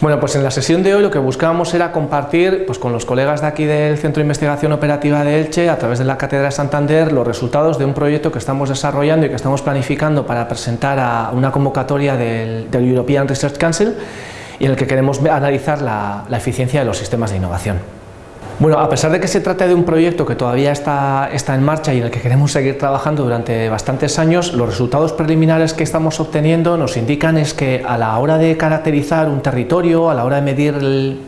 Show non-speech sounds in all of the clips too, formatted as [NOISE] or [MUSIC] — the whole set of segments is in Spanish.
Bueno, pues en la sesión de hoy lo que buscábamos era compartir pues, con los colegas de aquí del Centro de Investigación Operativa de Elche, a través de la Cátedra de Santander, los resultados de un proyecto que estamos desarrollando y que estamos planificando para presentar a una convocatoria del, European Research Council y en el que queremos analizar la eficiencia de los sistemas de innovación. Bueno, a pesar de que se trate de un proyecto que todavía está, está en marcha y en el que queremos seguir trabajando durante bastantes años, los resultados preliminares que estamos obteniendo nos indican es que a la hora de caracterizar un territorio, a la hora de medir el,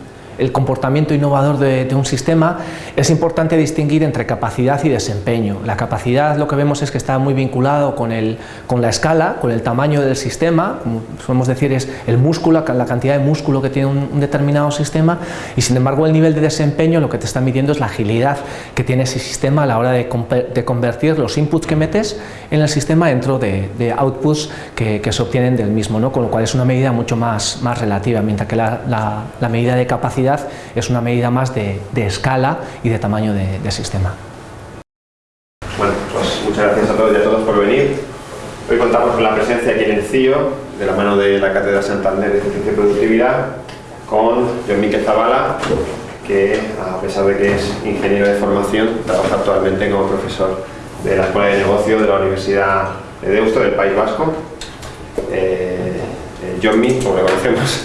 el comportamiento innovador de, un sistema, es importante distinguir entre capacidad y desempeño. La capacidad lo que vemos es que está muy vinculado con, el, con la escala, con el tamaño del sistema, como podemos decir es el músculo, la cantidad de músculo que tiene un, determinado sistema y sin embargo el nivel de desempeño lo que te está midiendo es la agilidad que tiene ese sistema a la hora de, convertir los inputs que metes en el sistema dentro de, outputs que, se obtienen del mismo, ¿no? con lo cual es una medida mucho más, más relativa, mientras que la, la medida de capacidad es una medida más de, escala y de tamaño de, sistema. Bueno, pues muchas gracias a todos y a todos por venir. Hoy contamos con la presencia aquí en el CIO, de la mano de la Cátedra Santander de Eficiencia y Productividad, con John Miquel Zavala, que a pesar de que es ingeniero de formación, trabaja actualmente como profesor de la Escuela de Negocio de la Universidad de Deusto del País Vasco. Eh, eh John Miquel, como lo conocemos,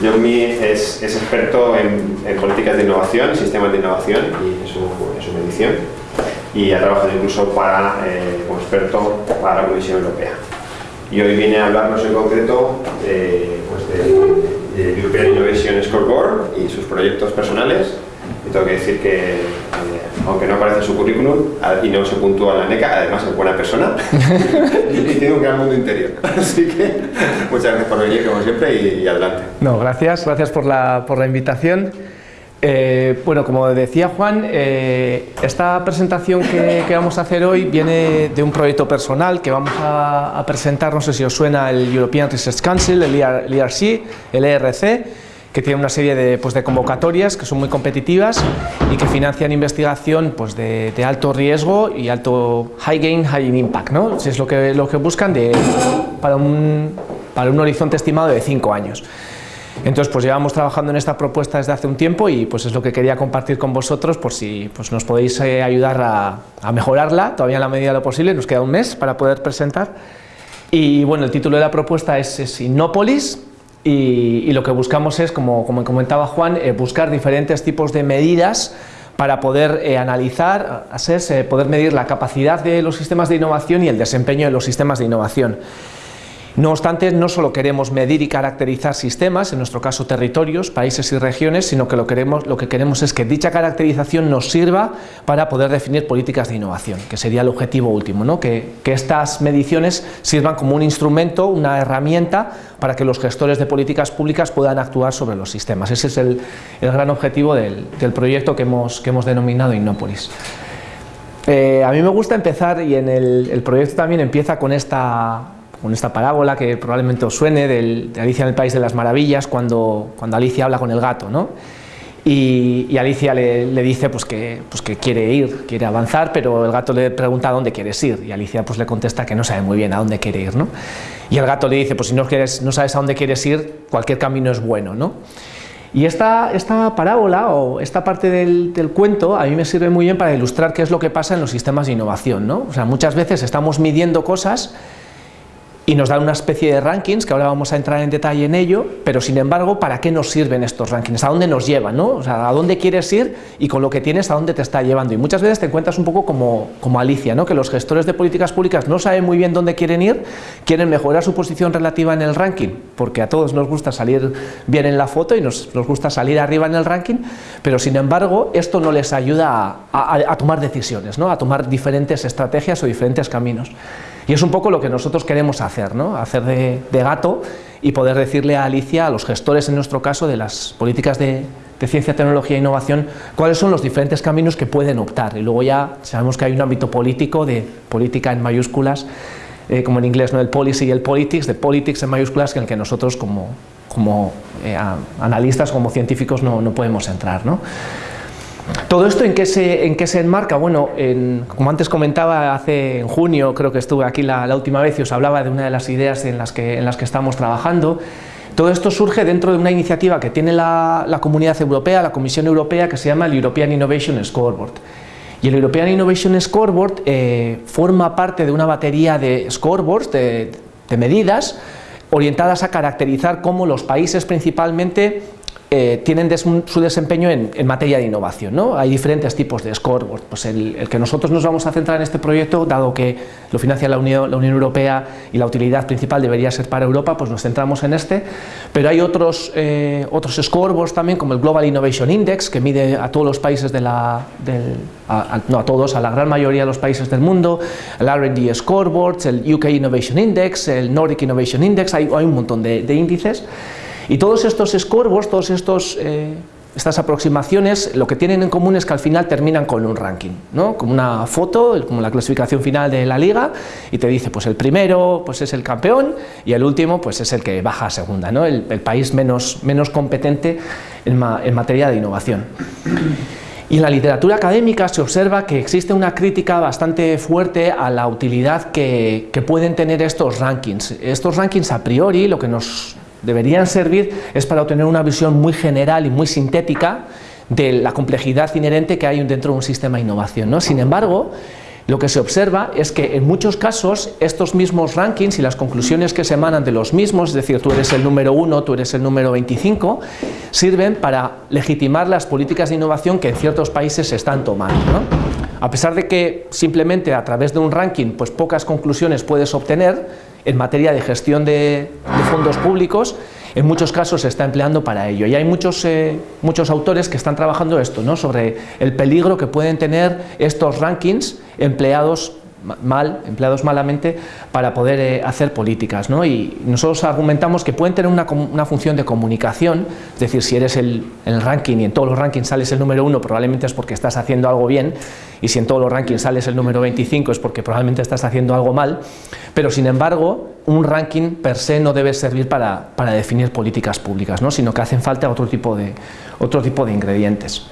Jeremy es, es experto en, políticas de innovación, sistemas de innovación y en su, medición y ha trabajado incluso para, eh, como experto para la Comisión Europea. Y hoy viene a hablarnos en concreto de, pues de, de European Innovation Scoreboard y sus proyectos personales. Y tengo que decir que eh, aunque no aparece su currículum y no se puntúa en la NECA, además es buena persona [LAUGHS] y tiene un gran mundo interior. [LAUGHS] Así que muchas gracias por venir, como siempre, y, adelante. No, gracias, gracias por la, por la invitación. Eh, bueno, como decía Juan, eh, esta presentación que, vamos a hacer hoy viene de un proyecto personal que vamos a, presentar, no sé si os suena el European Research Council, el e el ERC, que tiene una serie de, pues, de, convocatorias que son muy competitivas y que financian investigación pues, de, alto riesgo y alto high gain, high impact, ¿no? es lo que, lo que buscan de, para, un, para un horizonte estimado de 5 años. Entonces, pues llevamos trabajando en esta propuesta desde hace un tiempo y pues es lo que quería compartir con vosotros por si pues, nos podéis eh, ayudar a, a, mejorarla, todavía en la medida de lo posible, nos queda un mes para poder presentar. Y bueno, el título de la propuesta es, es y, lo que buscamos es, como, comentaba Juan, eh, buscar diferentes tipos de medidas para poder eh, analizar, eh, poder medir la capacidad de los sistemas de innovación y el desempeño de los sistemas de innovación. No obstante, no solo queremos medir y caracterizar sistemas, en nuestro caso territorios, países y regiones, sino que lo, queremos, lo que queremos es que dicha caracterización nos sirva para poder definir políticas de innovación, que sería el objetivo último, ¿no? que, estas mediciones sirvan como un instrumento, una herramienta para que los gestores de políticas públicas puedan actuar sobre los sistemas. Ese es el, gran objetivo del, proyecto que hemos, que hemos denominado Innópolis. Eh, a mí me gusta empezar, y en el proyecto también empieza con esta con esta parábola que probablemente os suene de Alicia en el País de las Maravillas, cuando, cuando Alicia habla con el gato, ¿no? Y, Alicia le, dice pues que, pues que quiere ir, quiere avanzar, pero el gato le pregunta a dónde quieres ir, y Alicia pues le contesta que no sabe muy bien a dónde quiere ir, ¿no? Y el gato le dice, pues si no, quieres, no sabes a dónde quieres ir, cualquier camino es bueno, ¿no? Y esta, esta parábola o esta parte del, del, cuento a mí me sirve muy bien para ilustrar qué es lo que pasa en los sistemas de innovación, ¿no? O sea, muchas veces estamos midiendo cosas y nos dan una especie de rankings, que ahora vamos a entrar en detalle en ello, pero sin embargo, ¿para qué nos sirven estos rankings? ¿A dónde nos llevan? ¿no? O sea, ¿a dónde quieres ir y con lo que tienes a dónde te está llevando? Y muchas veces te encuentras un poco como, como Alicia, ¿no? que los gestores de políticas públicas no saben muy bien dónde quieren ir, quieren mejorar su posición relativa en el ranking, porque a todos nos gusta salir bien en la foto y nos, nos gusta salir arriba en el ranking, pero sin embargo, esto no les ayuda a, a tomar decisiones, ¿no? a tomar diferentes estrategias o diferentes caminos. Y es un poco lo que nosotros queremos hacer, ¿no? hacer de, gato y poder decirle a Alicia, a los gestores en nuestro caso de las políticas de, ciencia, tecnología e innovación, cuáles son los diferentes caminos que pueden optar. Y luego ya sabemos que hay un ámbito político, de política en mayúsculas, eh, como en inglés, ¿no? el policy y el politics, de politics en mayúsculas, en el que nosotros como, como eh, analistas, como científicos no, no podemos entrar. ¿no? ¿Todo esto en qué se, enmarca? Bueno, como antes comentaba, hace en junio creo que estuve aquí la, última vez y os hablaba de una de las ideas en las que, en las que estamos trabajando. Todo esto surge dentro de una iniciativa que tiene la, la Comunidad Europea, la Comisión Europea, que se llama el European Innovation Scoreboard. Y el European Innovation Scoreboard eh, forma parte de una batería de scoreboards, de, de medidas, orientadas a caracterizar cómo los países principalmente eh, tienen su desempeño en, materia de innovación. ¿no? Hay diferentes tipos de scoreboard. Pues el, que nosotros nos vamos a centrar en este proyecto, dado que lo financia la Unión, la Unión, Europea y la utilidad principal debería ser para Europa, pues nos centramos en este. Pero hay otros, eh, otros scoreboards también, como el Global Innovation Index, que mide a todos los países de la... no a todos, a la gran mayoría de los países del mundo, el R&D Scoreboards, el UK Innovation Index, el Nordic Innovation Index, hay, hay un montón de, de índices. Y todos estos scoreboards, todas eh, estas aproximaciones, lo que tienen en común es que al final terminan con un ranking, ¿no? como una foto, como la clasificación final de la liga, y te dice, pues el primero pues es el campeón, y el último pues es el que baja a segunda, ¿no? el, país menos, menos competente en, materia de innovación. Y en la literatura académica se observa que existe una crítica bastante fuerte a la utilidad que, que, pueden tener estos rankings. Estos rankings a priori lo que nos, deberían servir es para obtener una visión muy general y muy sintética de la complejidad inherente que hay dentro de un sistema de innovación. ¿no? Sin embargo, lo que se observa es que en muchos casos estos mismos rankings y las conclusiones que se emanan de los mismos, es decir, tú eres el número 1, tú eres el número 25, sirven para legitimar las políticas de innovación que en ciertos países se están tomando. A pesar de que simplemente a través de un ranking pues pocas conclusiones puedes obtener, en materia de gestión de, fondos públicos, en muchos casos se está empleando para ello. Y hay muchos, eh, muchos autores que están trabajando esto, ¿no? sobre el peligro que pueden tener estos rankings empleados mal, empleados malamente, para poder eh, hacer políticas. ¿no? Y nosotros argumentamos que pueden tener una, función de comunicación, es decir, si eres el, el, ranking y en todos los rankings sales el número uno, probablemente es porque estás haciendo algo bien, y si en todos los rankings sales el número 25 es porque probablemente estás haciendo algo mal, pero sin embargo, un ranking per se no debe servir para, para definir políticas públicas, ¿no? sino que hacen falta otro tipo de, otro tipo de ingredientes.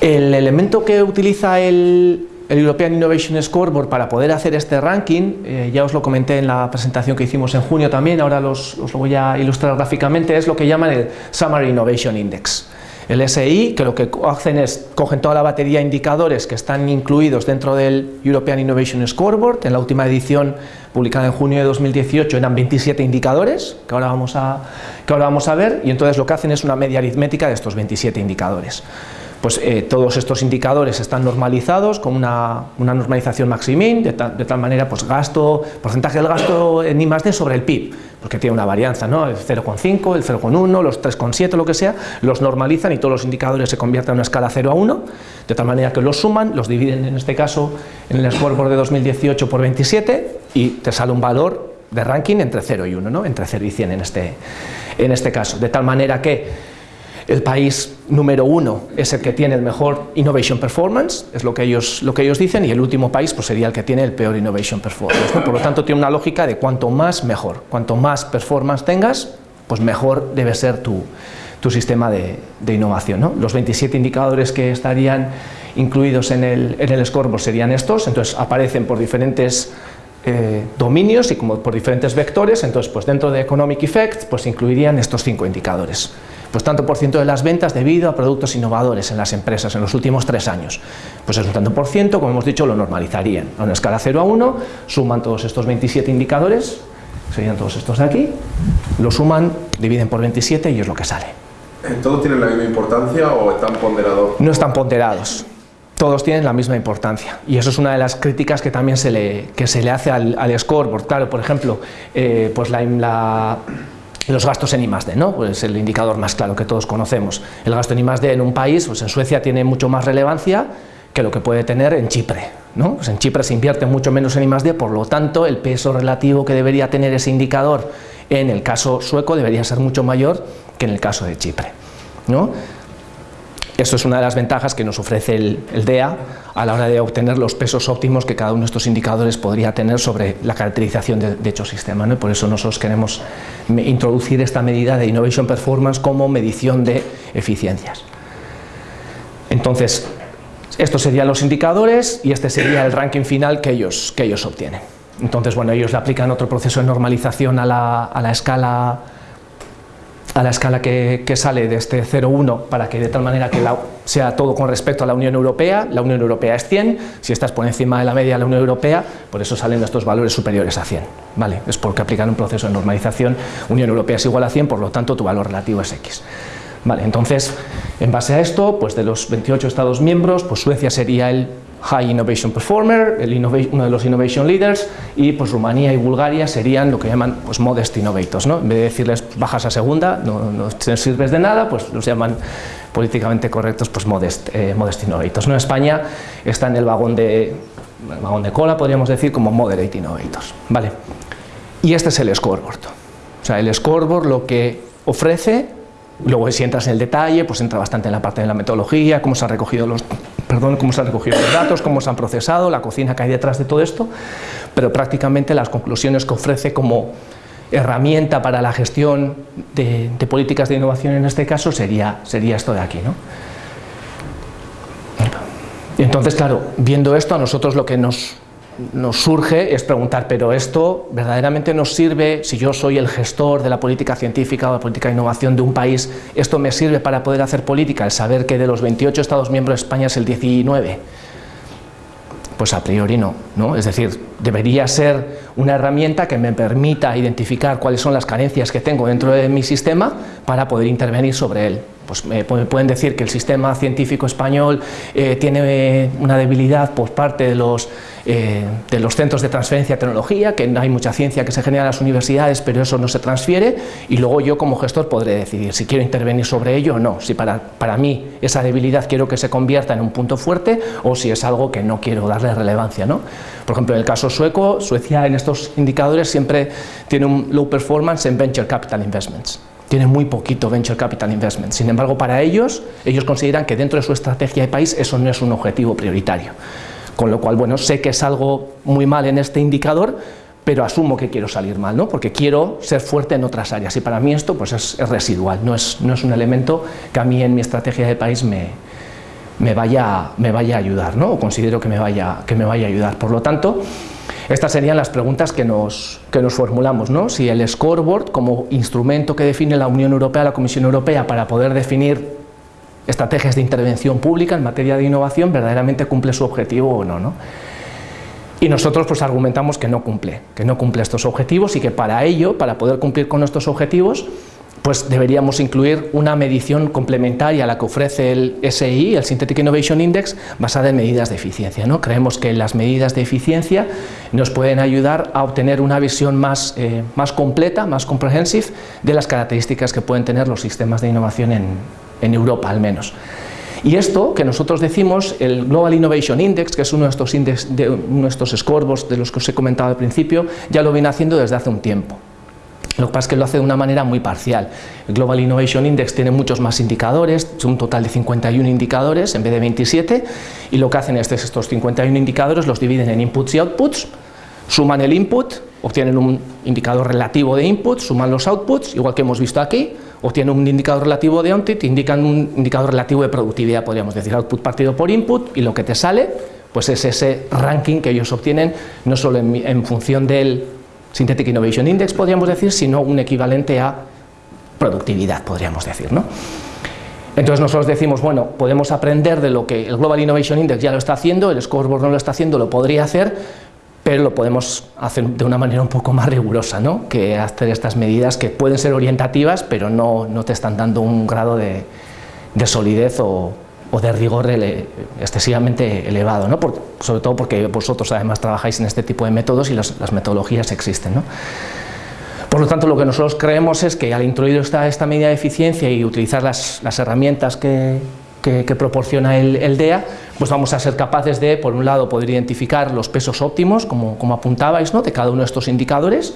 El elemento que utiliza el, el European Innovation Scoreboard para poder hacer este ranking, eh, ya os lo comenté en la presentación que hicimos en junio también, ahora los, os lo voy a ilustrar gráficamente, es lo que llaman el Summary Innovation Index. El SI, que lo que hacen es, cogen toda la batería de indicadores que están incluidos dentro del European Innovation Scoreboard, en la última edición publicada en junio de 2018 eran 27 indicadores, que ahora vamos a, que ahora vamos a ver, y entonces lo que hacen es una media aritmética de estos 27 indicadores pues eh, todos estos indicadores están normalizados con una, normalización maximin, de, de, tal manera, pues gasto, porcentaje del gasto en I más D sobre el PIB, porque tiene una varianza, ¿no? el 0,5, el 0,1, los 3,7, lo que sea, los normalizan y todos los indicadores se convierten en una escala 0 a 1, de tal manera que los suman, los dividen en este caso en el scoreboard de 2018 por 27 y te sale un valor de ranking entre 0 y 1, ¿no? entre 0 y 100 en este, en este caso, de tal manera que el país número uno es el que tiene el mejor Innovation Performance, es lo que ellos, lo que ellos dicen, y el último país pues, sería el que tiene el peor Innovation Performance. Por lo tanto, tiene una lógica de cuanto más, mejor. Cuanto más performance tengas, pues mejor debe ser tu, tu sistema de, innovación. Los 27 indicadores que estarían incluidos en el, en el scoreboard serían estos, entonces aparecen por diferentes eh, dominios y como por diferentes vectores, entonces pues dentro de Economic Effects pues incluirían estos cinco indicadores pues tanto por ciento de las ventas debido a productos innovadores en las empresas en los últimos tres años. Pues es un tanto por ciento, como hemos dicho, lo normalizarían. A una escala 0 a 1, suman todos estos 27 indicadores, serían todos estos de aquí, lo suman, dividen por 27 y es lo que sale. ¿Todos tienen la misma importancia o están ponderados? No están ponderados. Todos tienen la misma importancia y eso es una de las críticas que también se le, que se le hace al, al scoreboard. Claro, por ejemplo, eh, pues la, la los gastos en I+.D., ¿no? Pues el indicador más claro que todos conocemos. El gasto en I+.D. en un país, pues en Suecia tiene mucho más relevancia que lo que puede tener en Chipre, ¿no? Pues en Chipre se invierte mucho menos en I+.D., por lo tanto, el peso relativo que debería tener ese indicador en el caso sueco debería ser mucho mayor que en el caso de Chipre, ¿no? Eso es una de las ventajas que nos ofrece el, DEA a la hora de obtener los pesos óptimos que cada uno de estos indicadores podría tener sobre la caracterización de, dicho sistema. Y por eso nosotros queremos introducir esta medida de Innovation Performance como medición de eficiencias. Entonces, estos serían los indicadores y este sería el ranking final que ellos, que ellos obtienen. Entonces, bueno, ellos le aplican otro proceso de normalización a la, a la escala a la escala que, sale de este 0,1 para que de tal manera que sea todo con respecto a la Unión Europea, la Unión Europea es 100, si estás por encima de la media de la Unión Europea, por eso salen estos valores superiores a 100, ¿vale? Es porque aplican un proceso de normalización, Unión Europea es igual a 100, por lo tanto tu valor relativo es X. Vale, entonces, en base a esto, pues de los 28 Estados miembros, pues Suecia sería el High Innovation Performer, el uno de los Innovation Leaders, y pues Rumanía y Bulgaria serían lo que llaman pues, Modest Innovators. ¿no? En vez de decirles bajas a segunda, no, no te sirves de nada, pues los llaman políticamente correctos pues Modest, eh, modest Innovators. ¿no? España está en el vagón de, el vagón de cola, podríamos decir, como Moderate Innovators. ¿vale? Y este es el scoreboard. O sea, el scoreboard lo que ofrece Luego si entras en el detalle, pues entra bastante en la parte de la metodología, cómo se han recogido los, perdón, cómo se han recogido los datos, cómo se han procesado, la cocina que hay detrás de todo esto, pero prácticamente las conclusiones que ofrece como herramienta para la gestión de, políticas de innovación en este caso sería, sería esto de aquí. ¿no? entonces, claro, viendo esto, a nosotros lo que nos, nos surge es preguntar, pero esto verdaderamente nos sirve, si yo soy el gestor de la política científica o de la política de innovación de un país, ¿esto me sirve para poder hacer política? El saber que de los 28 Estados miembros España es el 19. Pues a priori no, ¿no? es decir, debería ser una herramienta que me permita identificar cuáles son las carencias que tengo dentro de mi sistema para poder intervenir sobre él pues me pueden decir que el sistema científico español eh, tiene una debilidad por parte de los, eh, de los centros de transferencia de tecnología, que no hay mucha ciencia que se genera en las universidades, pero eso no se transfiere, y luego yo como gestor podré decidir si quiero intervenir sobre ello o no, si para, para mí esa debilidad quiero que se convierta en un punto fuerte o si es algo que no quiero darle relevancia. ¿no? Por ejemplo, en el caso sueco, Suecia en estos indicadores siempre tiene un low performance en Venture Capital Investments tiene muy poquito Venture Capital Investment. Sin embargo, para ellos, ellos consideran que dentro de su estrategia de país eso no es un objetivo prioritario. Con lo cual, bueno, sé que es algo muy mal en este indicador, pero asumo que quiero salir mal, ¿no? porque quiero ser fuerte en otras áreas y para mí esto pues es, residual, no es, no es, un elemento que a mí en mi estrategia de país me, me, vaya, me vaya a ayudar, ¿no? o considero que me, vaya, que me vaya a ayudar. Por lo tanto, estas serían las preguntas que nos, nos formulamos, ¿no? si el scoreboard como instrumento que define la Unión Europea, la Comisión Europea para poder definir estrategias de intervención pública en materia de innovación verdaderamente cumple su objetivo o no. ¿no? Y nosotros pues argumentamos que no cumple, que no cumple estos objetivos y que para ello, para poder cumplir con estos objetivos, pues deberíamos incluir una medición complementaria a la que ofrece el SI, el Synthetic Innovation Index, basada en medidas de eficiencia. ¿no? Creemos que las medidas de eficiencia nos pueden ayudar a obtener una visión más, eh, completa, más comprehensive, de las características que pueden tener los sistemas de innovación en, Europa al menos. Y esto que nosotros decimos, el Global Innovation Index, que es uno de estos, de, uno de estos scoreboards de los que os he comentado al principio, ya lo viene haciendo desde hace un tiempo. Lo que pasa es que lo hace de una manera muy parcial. El Global Innovation Index tiene muchos más indicadores, un total de 51 indicadores en vez de 27, y lo que hacen es estos 51 indicadores los dividen en inputs y outputs, suman el input, obtienen un indicador relativo de input, suman los outputs, igual que hemos visto aquí, obtienen un indicador relativo de output, indican un indicador relativo de productividad, podríamos decir, output partido por input, y lo que te sale pues es ese ranking que ellos obtienen no solo en función del Synthetic Innovation Index, podríamos decir, sino un equivalente a productividad, podríamos decir. ¿no? Entonces nosotros decimos, bueno, podemos aprender de lo que el Global Innovation Index ya lo está haciendo, el Scoreboard no lo está haciendo, lo podría hacer, pero lo podemos hacer de una manera un poco más rigurosa, ¿no? que hacer estas medidas que pueden ser orientativas, pero no, no te están dando un grado de, de solidez o, o de rigor excesivamente elevado, ¿no? sobre todo porque vosotros además trabajáis en este tipo de métodos y las, metodologías existen. ¿no? Por lo tanto, lo que nosotros creemos es que al introducir esta, medida de eficiencia y utilizar las, herramientas que, que, proporciona el, el, DEA, pues vamos a ser capaces de, por un lado, poder identificar los pesos óptimos, como, como apuntabais, ¿no? de cada uno de estos indicadores,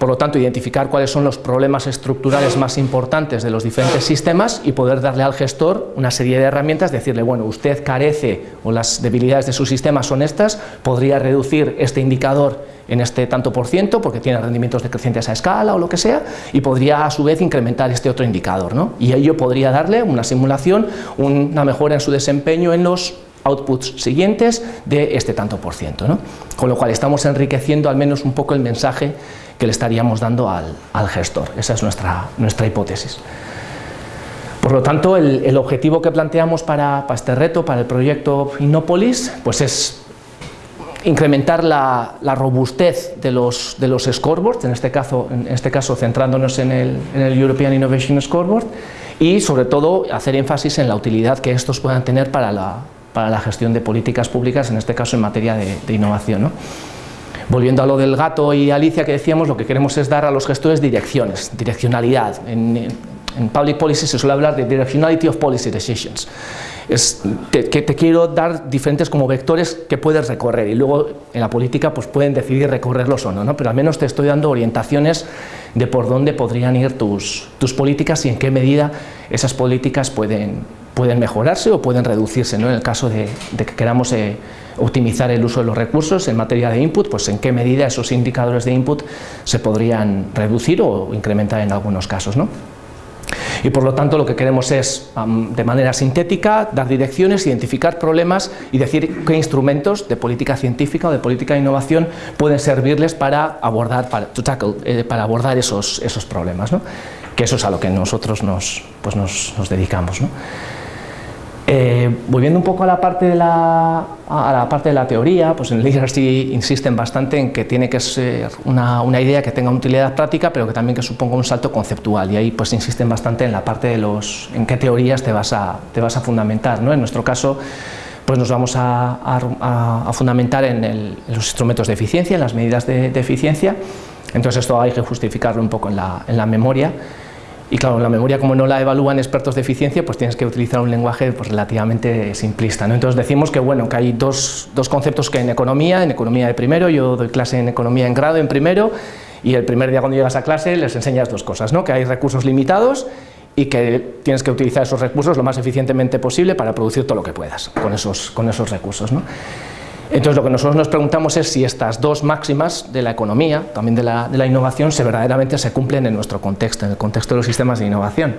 por lo tanto, identificar cuáles son los problemas estructurales más importantes de los diferentes sistemas y poder darle al gestor una serie de herramientas, decirle, bueno, usted carece o las debilidades de su sistema son estas, podría reducir este indicador en este tanto por ciento porque tiene rendimientos decrecientes a escala o lo que sea y podría a su vez incrementar este otro indicador ¿no? y ello podría darle una simulación, una mejora en su desempeño en los outputs siguientes de este tanto por ciento. ¿no? Con lo cual estamos enriqueciendo al menos un poco el mensaje que le estaríamos dando al, gestor. Esa es nuestra, nuestra hipótesis. Por lo tanto, el, objetivo que planteamos para, para, este reto, para el proyecto Innopolis, pues es incrementar la, robustez de los, de los scoreboards, en este caso, en este caso centrándonos en el, en el European Innovation Scoreboard, y sobre todo hacer énfasis en la utilidad que estos puedan tener para la, para la gestión de políticas públicas, en este caso en materia de, innovación. Volviendo a lo del gato y Alicia que decíamos, lo que queremos es dar a los gestores direcciones, direccionalidad. En, en Public Policy se suele hablar de Directionality of Policy Decisions es que te quiero dar diferentes como vectores que puedes recorrer y luego en la política pues pueden decidir recorrerlos o no, ¿no? pero al menos te estoy dando orientaciones de por dónde podrían ir tus, tus políticas y en qué medida esas políticas pueden, pueden mejorarse o pueden reducirse, ¿no? en el caso de, que queramos eh, optimizar el uso de los recursos en materia de input, pues en qué medida esos indicadores de input se podrían reducir o incrementar en algunos casos. ¿no? Y por lo tanto lo que queremos es, de manera sintética, dar direcciones, identificar problemas y decir qué instrumentos de política científica o de política de innovación pueden servirles para abordar, para, eh, para abordar esos, esos problemas, ¿no? que eso es a lo que nosotros nos, pues nos, nos dedicamos. ¿no? Eh, volviendo un poco a la parte de la, a la, parte de la teoría, pues en Literacy insisten bastante en que tiene que ser una, una, idea que tenga utilidad práctica, pero que también que suponga un salto conceptual, y ahí pues insisten bastante en la parte de los, en qué teorías te vas a, te vas a fundamentar, ¿no? En nuestro caso, pues nos vamos a, a, fundamentar en, los instrumentos de eficiencia, en las medidas de, de, eficiencia, entonces esto hay que justificarlo un poco en la, en la memoria, y claro, la memoria como no la evalúan expertos de eficiencia, pues tienes que utilizar un lenguaje pues, relativamente simplista. ¿no? Entonces decimos que, bueno, que hay dos, dos, conceptos que en economía, en economía de primero, yo doy clase en economía en grado en primero, y el primer día cuando llegas a clase les enseñas dos cosas, ¿no? que hay recursos limitados y que tienes que utilizar esos recursos lo más eficientemente posible para producir todo lo que puedas con esos, con esos recursos. ¿no? Entonces lo que nosotros nos preguntamos es si estas dos máximas de la economía, también de la, innovación, se verdaderamente se cumplen en nuestro contexto, en el contexto de los sistemas de innovación.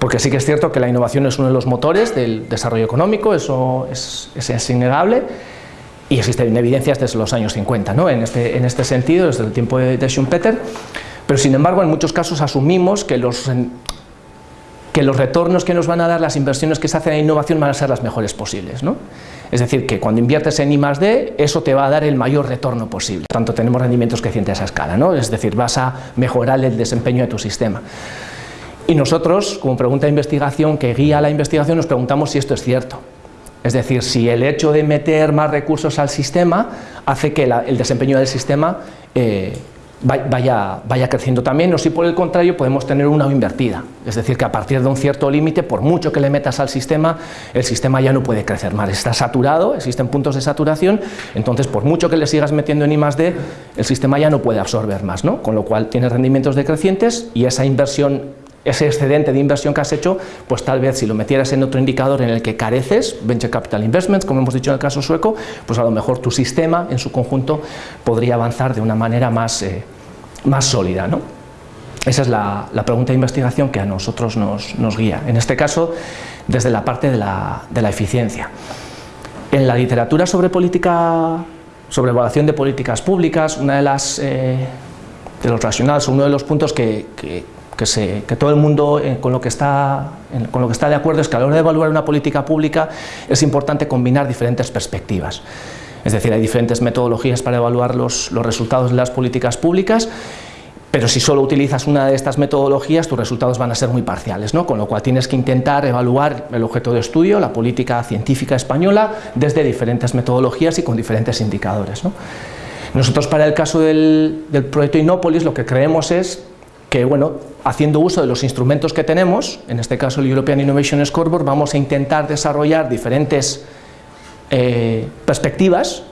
Porque sí que es cierto que la innovación es uno de los motores del desarrollo económico, eso es, innegable, y existen evidencias desde los años 50, ¿no? en, este, en este sentido, desde el tiempo de, de Schumpeter, pero sin embargo en muchos casos asumimos que los, que los retornos que nos van a dar las inversiones que se hacen en innovación van a ser las mejores posibles. ¿no? Es decir, que cuando inviertes en I +D, eso te va a dar el mayor retorno posible. Tanto, tenemos rendimientos crecientes a esa escala, ¿no? Es decir, vas a mejorar el desempeño de tu sistema. Y nosotros, como pregunta de investigación que guía la investigación, nos preguntamos si esto es cierto. Es decir, si el hecho de meter más recursos al sistema hace que el desempeño del sistema eh, vaya, vaya creciendo también, o si por el contrario podemos tener una invertida, es decir, que a partir de un cierto límite, por mucho que le metas al sistema, el sistema ya no puede crecer más, está saturado, existen puntos de saturación, entonces por mucho que le sigas metiendo en I D, el sistema ya no puede absorber más, ¿no? con lo cual tiene rendimientos decrecientes y esa inversión ese excedente de inversión que has hecho, pues tal vez si lo metieras en otro indicador en el que careces, Venture Capital Investments, como hemos dicho en el caso sueco, pues a lo mejor tu sistema en su conjunto podría avanzar de una manera más, eh, más sólida. ¿no? Esa es la, pregunta de investigación que a nosotros nos, guía, en este caso desde la parte de la, eficiencia. En la literatura sobre política, sobre evaluación de políticas públicas, una de las eh, de los racionales, uno de los puntos que, todo el mundo eh, con, lo que está, que de acuerdo es que a la hora de evaluar una política pública es importante combinar diferentes perspectivas. Es decir, hay diferentes metodologías para evaluar los, resultados de las políticas públicas, pero si solo utilizas una de estas metodologías, tus resultados van a ser muy parciales, ¿no? con lo cual tienes que intentar evaluar el objeto de estudio, la política científica española, desde diferentes metodologías y con diferentes indicadores. Nosotros para el caso del, del proyecto Innopolis lo que creemos es que, bueno, haciendo uso de los instrumentos que tenemos, en este caso el European Innovation Scoreboard, vamos a intentar desarrollar diferentes eh, perspectivas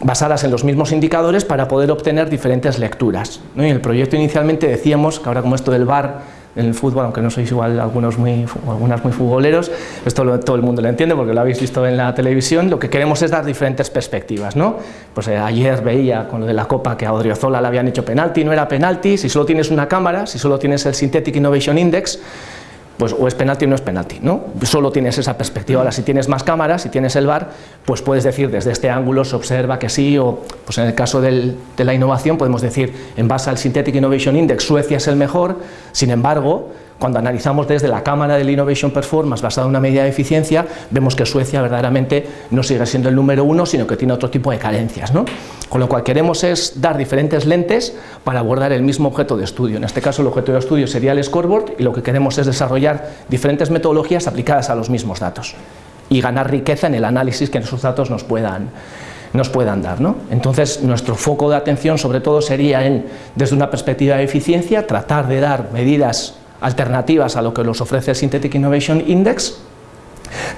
basadas en los mismos indicadores para poder obtener diferentes lecturas. En el proyecto inicialmente decíamos que ahora como esto del VAR en el fútbol, aunque no sois igual algunos muy, algunas muy futboleros, esto todo el mundo lo entiende porque lo habéis visto en la televisión, lo que queremos es dar diferentes perspectivas. ¿no? Pues eh, ayer veía con lo de la Copa que a Odriozola le habían hecho penalti, no era penalti, si solo tienes una cámara, si solo tienes el Synthetic Innovation Index, pues o es penalti o no es penalti, ¿no? Solo tienes esa perspectiva. Ahora, si tienes más cámaras, si tienes el VAR, pues puedes decir desde este ángulo se observa que sí, o pues en el caso del, de la innovación podemos decir, en base al Synthetic Innovation Index, Suecia es el mejor, sin embargo, cuando analizamos desde la cámara del Innovation Performance basada en una medida de eficiencia, vemos que Suecia verdaderamente no sigue siendo el número uno, sino que tiene otro tipo de carencias. ¿no? Con lo cual queremos es dar diferentes lentes para abordar el mismo objeto de estudio. En este caso el objeto de estudio sería el scoreboard y lo que queremos es desarrollar diferentes metodologías aplicadas a los mismos datos y ganar riqueza en el análisis que esos datos nos puedan, nos puedan dar. ¿no? Entonces, nuestro foco de atención sobre todo sería en, desde una perspectiva de eficiencia, tratar de dar medidas alternativas a lo que nos ofrece el Synthetic Innovation Index,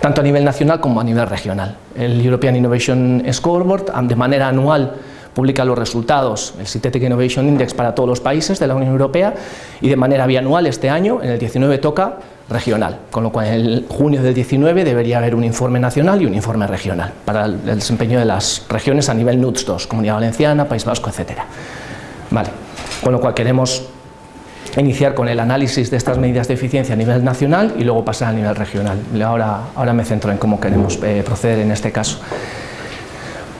tanto a nivel nacional como a nivel regional. El European Innovation Scoreboard, de manera anual, publica los resultados, el Synthetic Innovation Index para todos los países de la Unión Europea y de manera bianual este año, en el 19 toca regional, con lo cual en el junio del 19 debería haber un informe nacional y un informe regional para el desempeño de las regiones a nivel NUTS 2, Comunidad Valenciana, País Vasco, etc. Vale. Con lo cual queremos iniciar con el análisis de estas medidas de eficiencia a nivel nacional y luego pasar a nivel regional. Ahora, me centro en cómo queremos eh, proceder en este caso.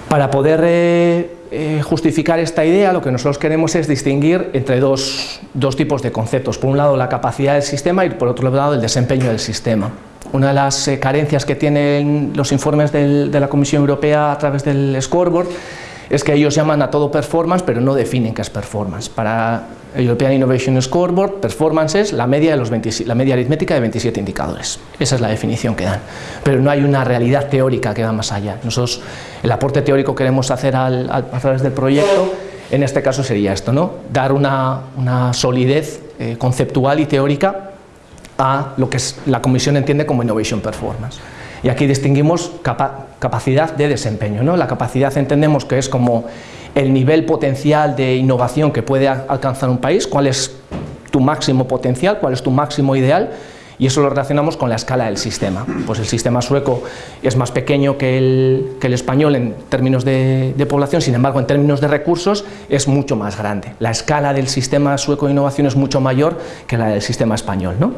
Para poder eh, eh, justificar esta idea, lo que nosotros queremos es distinguir entre dos, dos, tipos de conceptos. Por un lado, la capacidad del sistema y por otro lado, el desempeño del sistema. Una de las carencias que tienen los informes de la Comisión Europea a través del scoreboard es que ellos llaman a todo performance, pero no definen qué es performance. Para European Innovation Scoreboard, performance es la media, de los aritmética de 27 indicadores. Esa es la definición que dan. Pero no hay una realidad teórica que va más allá. Nosotros, el aporte teórico que queremos hacer al, a través del proyecto, en este caso sería esto, ¿no? dar una, solidez eh, conceptual y teórica a lo que la Comisión entiende como Innovation Performance. Y aquí distinguimos capacidad de desempeño. ¿no? La capacidad entendemos que es como el nivel potencial de innovación que puede alcanzar un país, cuál es tu máximo potencial, cuál es tu máximo ideal, y eso lo relacionamos con la escala del sistema. Pues el sistema sueco es más pequeño que el, español en términos de, de, población, sin embargo en términos de recursos es mucho más grande. La escala del sistema sueco de innovación es mucho mayor que la del sistema español. ¿no?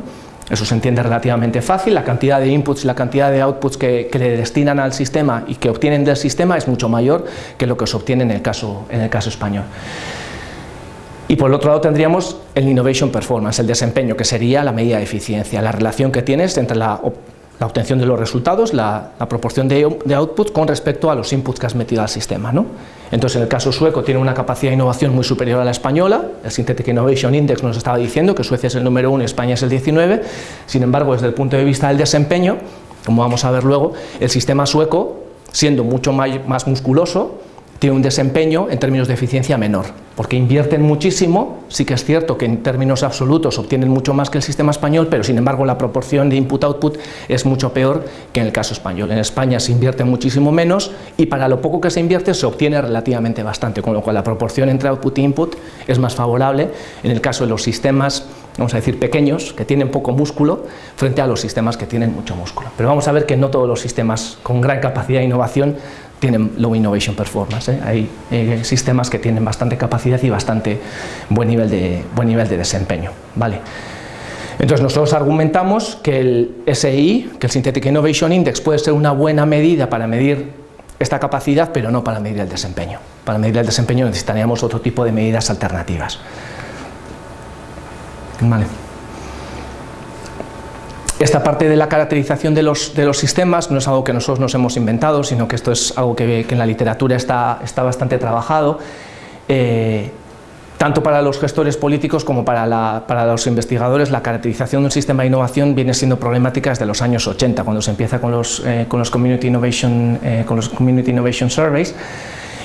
Eso se entiende relativamente fácil, la cantidad de inputs y la cantidad de outputs que, que, le destinan al sistema y que obtienen del sistema es mucho mayor que lo que se obtiene en el caso, en el caso español. Y por el otro lado tendríamos el Innovation Performance, el desempeño, que sería la medida de eficiencia, la relación que tienes entre la la obtención de los resultados, la, proporción de, de, output con respecto a los inputs que has metido al sistema. ¿no? Entonces, en el caso sueco tiene una capacidad de innovación muy superior a la española, el Synthetic Innovation Index nos estaba diciendo que Suecia es el número 1 y España es el 19, sin embargo, desde el punto de vista del desempeño, como vamos a ver luego, el sistema sueco, siendo mucho más musculoso, tiene un desempeño en términos de eficiencia menor, porque invierten muchísimo, sí que es cierto que en términos absolutos obtienen mucho más que el sistema español, pero sin embargo la proporción de input-output es mucho peor que en el caso español. En España se invierte muchísimo menos y para lo poco que se invierte se obtiene relativamente bastante, con lo cual la proporción entre output e input es más favorable en el caso de los sistemas vamos a decir pequeños, que tienen poco músculo, frente a los sistemas que tienen mucho músculo. Pero vamos a ver que no todos los sistemas con gran capacidad de innovación tienen low innovation performance. ¿eh? Hay eh, sistemas que tienen bastante capacidad y bastante buen nivel de, buen nivel de desempeño. ¿vale? Entonces nosotros argumentamos que el SI, que el Synthetic Innovation Index puede ser una buena medida para medir esta capacidad, pero no para medir el desempeño. Para medir el desempeño necesitaríamos otro tipo de medidas alternativas. Vale. Esta parte de la caracterización de los, de los, sistemas no es algo que nosotros nos hemos inventado, sino que esto es algo que, que en la literatura está, está bastante trabajado, eh, tanto para los gestores políticos como para, la, para, los investigadores. La caracterización de un sistema de innovación viene siendo problemática desde los años 80, cuando se empieza con los, eh, con los, Community, Innovation, eh, con los Community Innovation Surveys,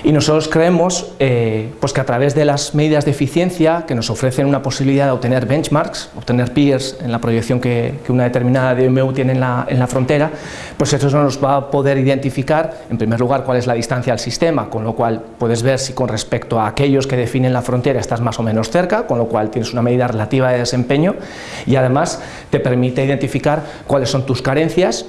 y nosotros creemos eh, pues que a través de las medidas de eficiencia que nos ofrecen una posibilidad de obtener benchmarks, obtener peers en la proyección que, una determinada DMU tiene en la, en la, frontera, pues eso nos va a poder identificar, en primer lugar, cuál es la distancia al sistema, con lo cual puedes ver si con respecto a aquellos que definen la frontera estás más o menos cerca, con lo cual tienes una medida relativa de desempeño y además te permite identificar cuáles son tus carencias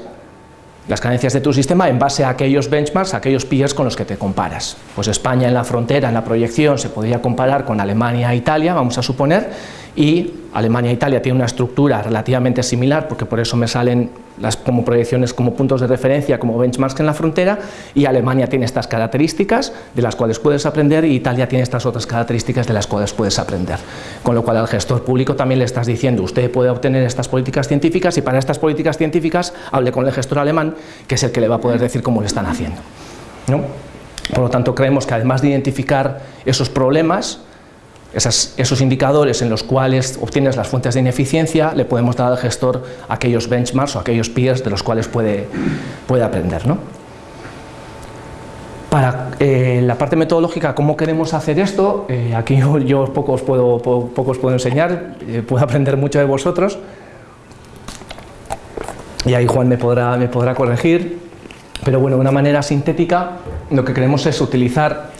las carencias de tu sistema en base a aquellos benchmarks, a aquellos peers con los que te comparas. Pues España en la frontera, en la proyección, se podría comparar con Alemania e Italia, vamos a suponer, y Alemania e Italia tienen una estructura relativamente similar, porque por eso me salen las como proyecciones como puntos de referencia, como benchmarks en la frontera, y Alemania tiene estas características de las cuales puedes aprender y Italia tiene estas otras características de las cuales puedes aprender. Con lo cual al gestor público también le estás diciendo, usted puede obtener estas políticas científicas y para estas políticas científicas hable con el gestor alemán, que es el que le va a poder decir cómo lo están haciendo. ¿no? Por lo tanto, creemos que además de identificar esos problemas, esos indicadores en los cuales obtienes las fuentes de ineficiencia, le podemos dar al gestor aquellos benchmarks o aquellos peers de los cuales puede, puede aprender. ¿no? Para eh, la parte metodológica, ¿cómo queremos hacer esto? Eh, aquí yo, yo poco, os puedo, poco os puedo enseñar, eh, puedo aprender mucho de vosotros. Y ahí Juan me podrá, me podrá corregir. Pero bueno, de una manera sintética, lo que queremos es utilizar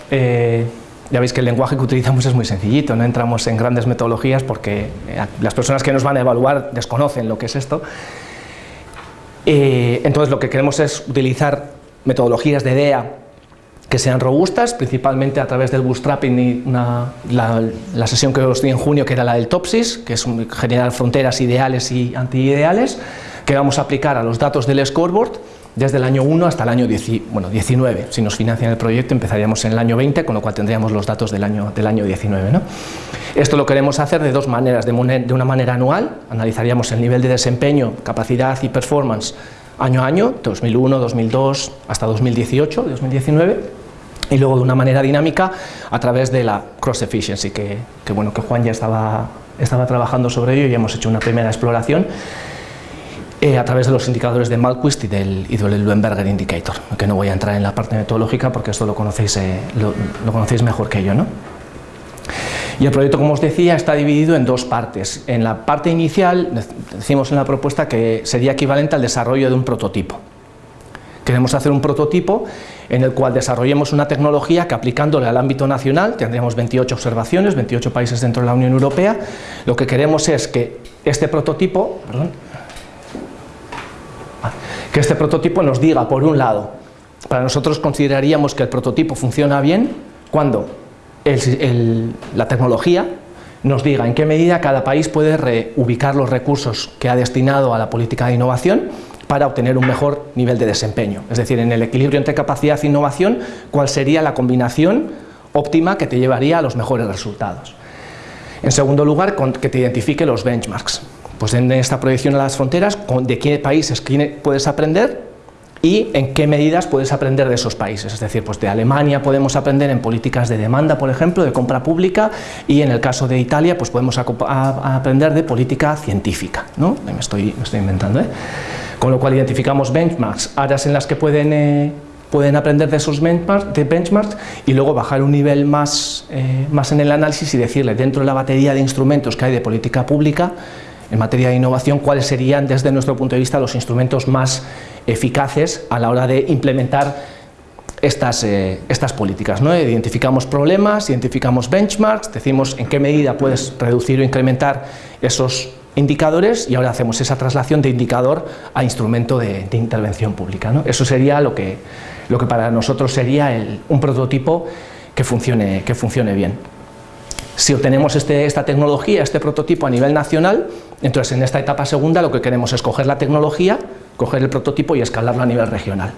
ya veis que el lenguaje que utilizamos es muy sencillito, no entramos en grandes metodologías porque eh, las personas que nos van a evaluar desconocen lo que es esto. Eh, entonces lo que queremos es utilizar metodologías de DEA que sean robustas, principalmente a través del bootstrapping y la, sesión que os di en junio, que era la del TOPSIS, que es generar fronteras ideales y anti-ideales, que vamos a aplicar a los datos del scoreboard, desde el año 1 hasta el año bueno, 19. Si nos financian el proyecto empezaríamos en el año 20, con lo cual tendríamos los datos del año, del año 19. ¿no? Esto lo queremos hacer de dos maneras, de, una manera anual, analizaríamos el nivel de desempeño, capacidad y performance año a año, 2001, 2002 hasta 2018, 2019, y luego de una manera dinámica a través de la cross efficiency, que, que bueno, que Juan ya estaba, estaba trabajando sobre ello y hemos hecho una primera exploración eh, a través de los indicadores de Malquist y del, y del Luenberger Indicator, que no voy a entrar en la parte metodológica porque esto lo conocéis, eh, lo, conocéis mejor que yo. ¿no? Y el proyecto, como os decía, está dividido en dos partes. En la parte inicial, decimos en la propuesta que sería equivalente al desarrollo de un prototipo. Queremos hacer un prototipo en el cual desarrollemos una tecnología que aplicándole al ámbito nacional, tendríamos 28 observaciones, 28 países dentro de la Unión Europea, lo que queremos es que este prototipo, perdón, que este prototipo nos diga, por un lado, para nosotros consideraríamos que el prototipo funciona bien cuando la tecnología nos diga en qué medida cada país puede reubicar los recursos que ha destinado a la política de innovación para obtener un mejor nivel de desempeño. Es decir, en el equilibrio entre capacidad e innovación, cuál sería la combinación óptima que te llevaría a los mejores resultados. En segundo lugar, que te identifique los benchmarks. Pues en esta proyección a las fronteras, de qué países puedes aprender y en qué medidas puedes aprender de esos países. Es decir, pues de Alemania podemos aprender en políticas de demanda, por ejemplo, de compra pública, y en el caso de Italia pues podemos aprender de política científica. ¿no? Me, estoy, estoy inventando. ¿eh? Con lo cual identificamos benchmarks, áreas en las que pueden, eh, pueden aprender de esos benchmarks, de benchmarks y luego bajar un nivel más, eh, más en el análisis y decirle dentro de la batería de instrumentos que hay de política pública, en materia de innovación, cuáles serían desde nuestro punto de vista los instrumentos más eficaces a la hora de implementar estas, eh, estas políticas. ¿no? Identificamos problemas, identificamos benchmarks, decimos en qué medida puedes reducir o incrementar esos indicadores y ahora hacemos esa traslación de indicador a instrumento de, intervención pública. ¿no? Eso sería lo que, lo que para nosotros sería un prototipo que funcione, que funcione bien. Si obtenemos este, esta tecnología, este prototipo a nivel nacional, entonces en esta etapa segunda lo que queremos es coger la tecnología, coger el prototipo y escalarlo a nivel regional.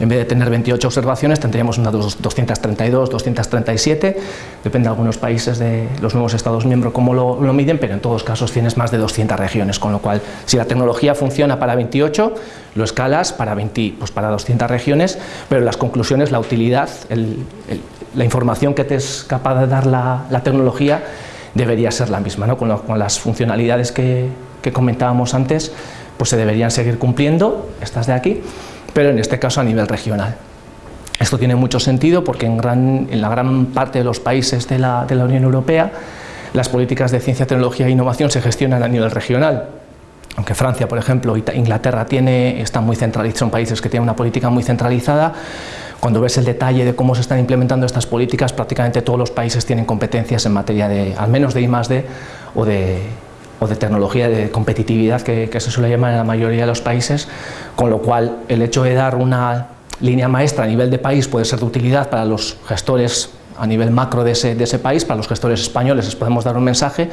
En vez de tener 28 observaciones tendríamos unas 232, 237, depende de algunos países de los nuevos Estados miembros cómo lo, miden, pero en todos casos tienes más de 200 regiones, con lo cual si la tecnología funciona para 28, lo escalas para, 20, pues para 200 regiones, pero las conclusiones, la utilidad, la información que te es capaz de dar la, tecnología debería ser la misma, ¿no? con, las funcionalidades que, comentábamos antes, pues se deberían seguir cumpliendo, estas de aquí, pero en este caso a nivel regional. Esto tiene mucho sentido porque en, la gran parte de los países de la, Unión Europea las políticas de ciencia, tecnología e innovación se gestionan a nivel regional, aunque Francia, por ejemplo, Inglaterra tiene, están muy centralizados, son países que tienen una política muy centralizada, cuando ves el detalle de cómo se están implementando estas políticas, prácticamente todos los países tienen competencias en materia de, al menos de I+.D. o de, o de tecnología de competitividad, que, se suele llamar en la mayoría de los países, con lo cual el hecho de dar una línea maestra a nivel de país puede ser de utilidad para los gestores a nivel macro de ese, de ese país, para los gestores españoles les podemos dar un mensaje,